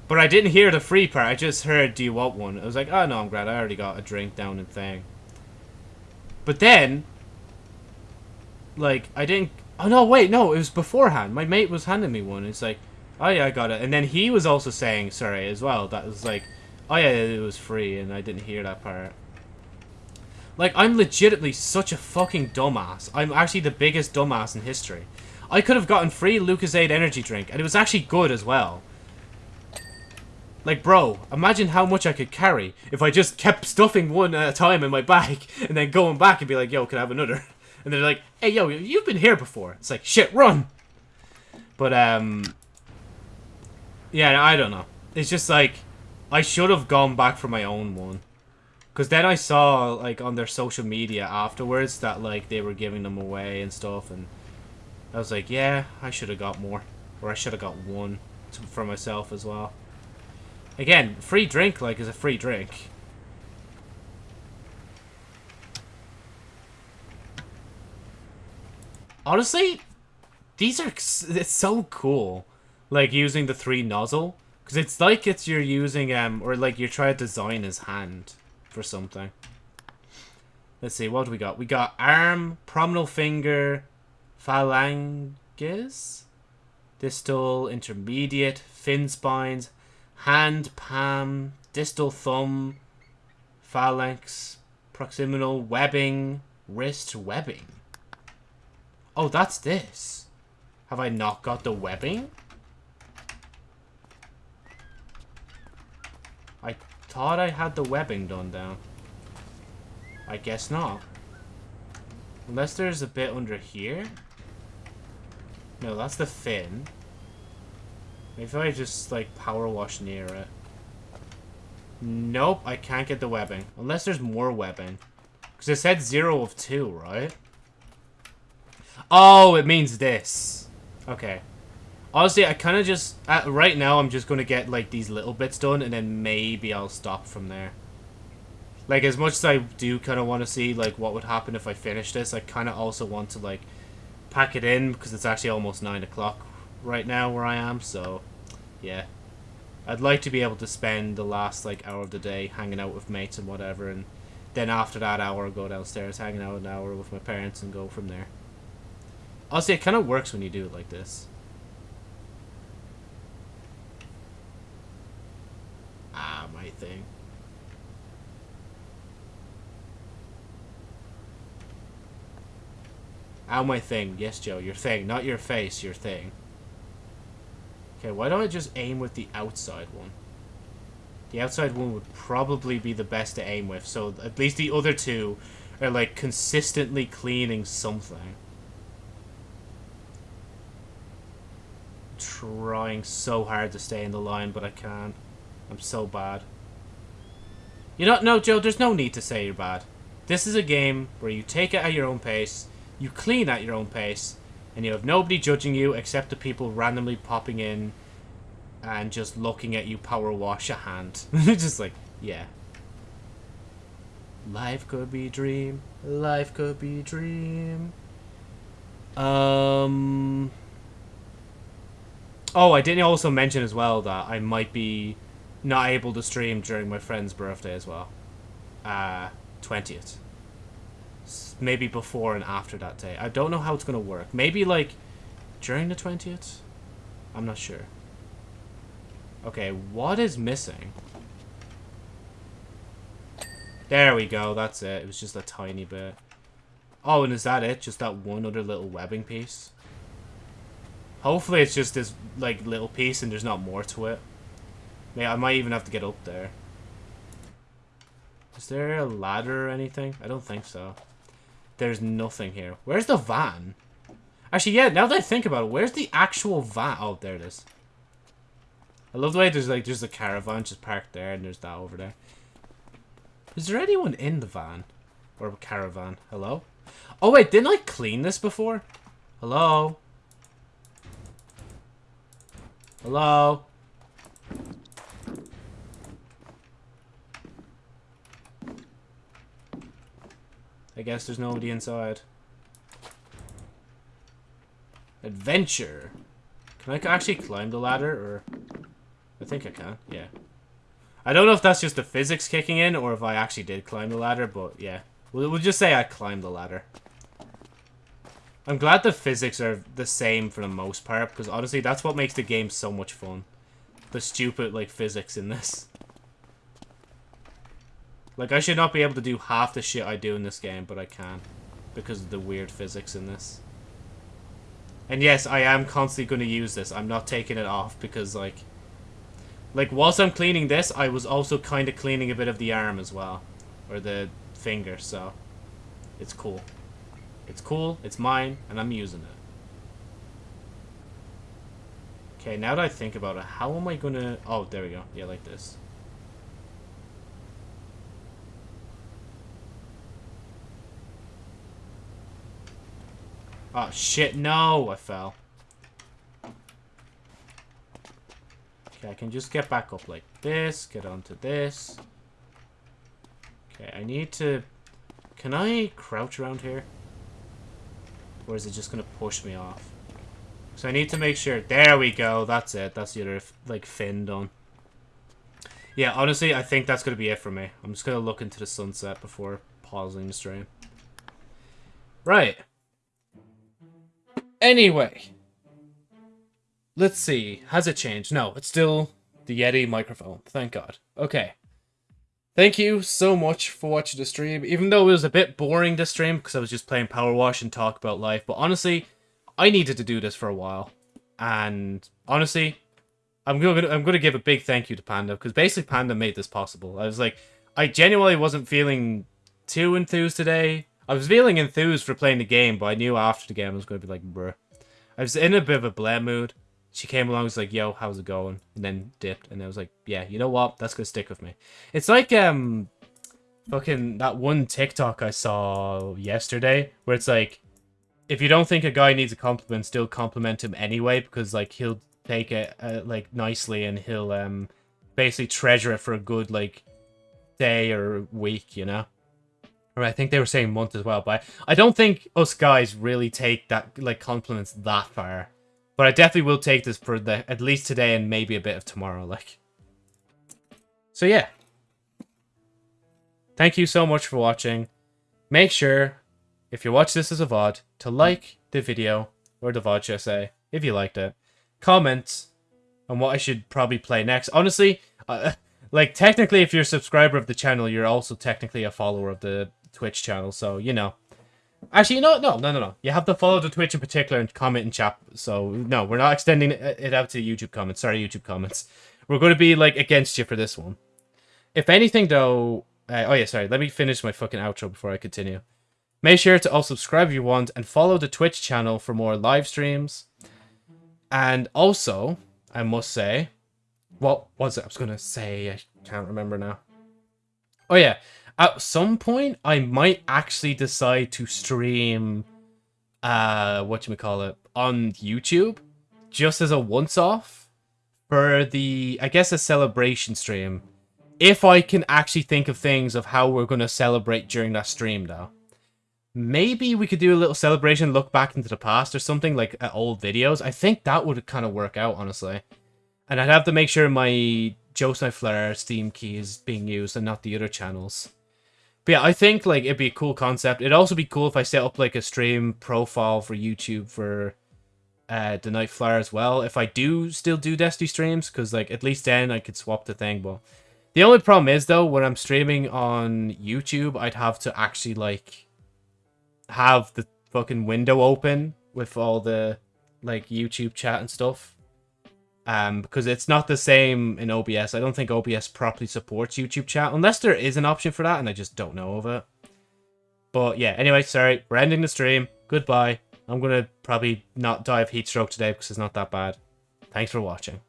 but I didn't hear the free part. I just heard, do you want one? I was like, oh, no, I'm glad. I already got a drink down and thing. But then, like, I didn't... Oh, no, wait, no, it was beforehand. My mate was handing me one. It's like, oh, yeah, I got it. And then he was also saying, sorry, as well. That was like, oh, yeah, it was free, and I didn't hear that part. Like, I'm legitimately such a fucking dumbass. I'm actually the biggest dumbass in history. I could have gotten free Lucozade energy drink, and it was actually good as well. Like, bro, imagine how much I could carry if I just kept stuffing one at a time in my bag and then going back and be like, yo, can I have another? And they're like, hey, yo, you've been here before. It's like, shit, run! But, um... Yeah, I don't know. It's just like, I should have gone back for my own one. Because then I saw, like, on their social media afterwards that, like, they were giving them away and stuff, and I was like, yeah, I should have got more. Or I should have got one to, for myself as well. Again, free drink, like, is a free drink. Honestly, these are, it's so cool. Like, using the three nozzle. Because it's like it's you're using, um, or like you're trying to design his hand for something. Let's see, what do we got? We got arm, prominal finger, phalanges, distal, intermediate, fin spines, hand, palm, distal thumb, phalanx, proximal webbing, wrist webbing. Oh, that's this. Have I not got the webbing? I thought I had the webbing done down. I guess not. Unless there's a bit under here? No, that's the fin. Maybe if I just, like, power wash near it. Nope, I can't get the webbing. Unless there's more webbing. Because it said zero of two, right? Oh, it means this. Okay. Honestly, I kind of just... Uh, right now, I'm just going to get, like, these little bits done, and then maybe I'll stop from there. Like, as much as I do kind of want to see, like, what would happen if I finish this, I kind of also want to, like, pack it in, because it's actually almost 9 o'clock right now where I am, so, yeah. I'd like to be able to spend the last, like, hour of the day hanging out with mates and whatever, and then after that hour, go downstairs, hanging out an hour with my parents, and go from there. Honestly, it kind of works when you do it like this. Ah, my thing. Ow, my thing. Yes, Joe, your thing. Not your face, your thing. Okay, why don't I just aim with the outside one? The outside one would probably be the best to aim with, so at least the other two are, like, consistently cleaning something. Trying so hard to stay in the line, but I can't. I'm so bad. You don't know, no, Joe, there's no need to say you're bad. This is a game where you take it at your own pace, you clean at your own pace, and you have nobody judging you except the people randomly popping in and just looking at you power wash a hand. just like, yeah. Life could be dream. Life could be dream. Um. Oh, I didn't also mention as well that I might be not able to stream during my friend's birthday as well. Uh, 20th. Maybe before and after that day. I don't know how it's going to work. Maybe like during the 20th? I'm not sure. Okay, what is missing? There we go, that's it. It was just a tiny bit. Oh, and is that it? Just that one other little webbing piece? Hopefully it's just this, like, little piece and there's not more to it. May I might even have to get up there. Is there a ladder or anything? I don't think so. There's nothing here. Where's the van? Actually, yeah, now that I think about it, where's the actual van? Oh, there it is. I love the way there's, like, there's a caravan just parked there and there's that over there. Is there anyone in the van? Or caravan? Hello? Oh, wait, didn't I clean this before? Hello? Hello? I guess there's nobody inside. Adventure. Can I actually climb the ladder, or... I think I can, yeah. I don't know if that's just the physics kicking in, or if I actually did climb the ladder, but yeah. We'll, we'll just say I climbed the ladder. I'm glad the physics are the same for the most part, because honestly, that's what makes the game so much fun. The stupid, like, physics in this. Like, I should not be able to do half the shit I do in this game, but I can. Because of the weird physics in this. And yes, I am constantly going to use this. I'm not taking it off because, like... Like, whilst I'm cleaning this, I was also kind of cleaning a bit of the arm as well. Or the finger, so... It's cool. It's cool, it's mine, and I'm using it. Okay, now that I think about it, how am I gonna... Oh, there we go. Yeah, like this. Oh, shit, no! I fell. Okay, I can just get back up like this, get onto this. Okay, I need to... Can I crouch around here? Or is it just gonna push me off? So I need to make sure... There we go, that's it. That's the other, like, fin done. Yeah, honestly, I think that's gonna be it for me. I'm just gonna look into the sunset before pausing the stream. Right. Anyway. Let's see. Has it changed? No, it's still the Yeti microphone. Thank God. Okay. Thank you so much for watching the stream. Even though it was a bit boring to stream because I was just playing Power Wash and talk about life. But honestly, I needed to do this for a while. And honestly, I'm gonna I'm gonna give a big thank you to Panda because basically Panda made this possible. I was like, I genuinely wasn't feeling too enthused today. I was feeling enthused for playing the game, but I knew after the game I was gonna be like, bruh. I was in a bit of a blame mood. She came along, and was like, "Yo, how's it going?" And then dipped, and I was like, "Yeah, you know what? That's gonna stick with me." It's like um, fucking that one TikTok I saw yesterday where it's like, if you don't think a guy needs a compliment, still compliment him anyway because like he'll take it uh, like nicely and he'll um basically treasure it for a good like day or week, you know. Or I think they were saying month as well, but I don't think us guys really take that like compliments that far. But I definitely will take this for the at least today and maybe a bit of tomorrow, like. So yeah. Thank you so much for watching. Make sure, if you watch this as a VOD, to like the video, or the VOD, should I say, if you liked it. Comment on what I should probably play next. Honestly, uh, like, technically, if you're a subscriber of the channel, you're also technically a follower of the Twitch channel, so, you know. Actually, you know, no, no, no, no. You have to follow the Twitch in particular and comment and chat. So, no, we're not extending it out to YouTube comments. Sorry, YouTube comments. We're going to be, like, against you for this one. If anything, though... Uh, oh, yeah, sorry. Let me finish my fucking outro before I continue. Make sure to also subscribe if you want and follow the Twitch channel for more live streams. And also, I must say... What was it I was going to say? I can't remember now. Oh, yeah at some point I might actually decide to stream uh what you call it on YouTube just as a once off for the I guess a celebration stream. If I can actually think of things of how we're gonna celebrate during that stream, though. Maybe we could do a little celebration, look back into the past or something like at old videos. I think that would kind of work out, honestly. And I'd have to make sure my Joseph Flair Steam key is being used and not the other channels. But yeah, I think like it'd be a cool concept. It'd also be cool if I set up like a stream profile for YouTube for uh the Night Flyer as well. If I do still do Destiny streams, because like at least then I could swap the thing. But the only problem is though, when I'm streaming on YouTube, I'd have to actually like have the fucking window open with all the like YouTube chat and stuff um, because it's not the same in OBS. I don't think OBS properly supports YouTube chat, unless there is an option for that, and I just don't know of it. But yeah, anyway, sorry, we're ending the stream. Goodbye. I'm gonna probably not die of heat stroke today because it's not that bad. Thanks for watching.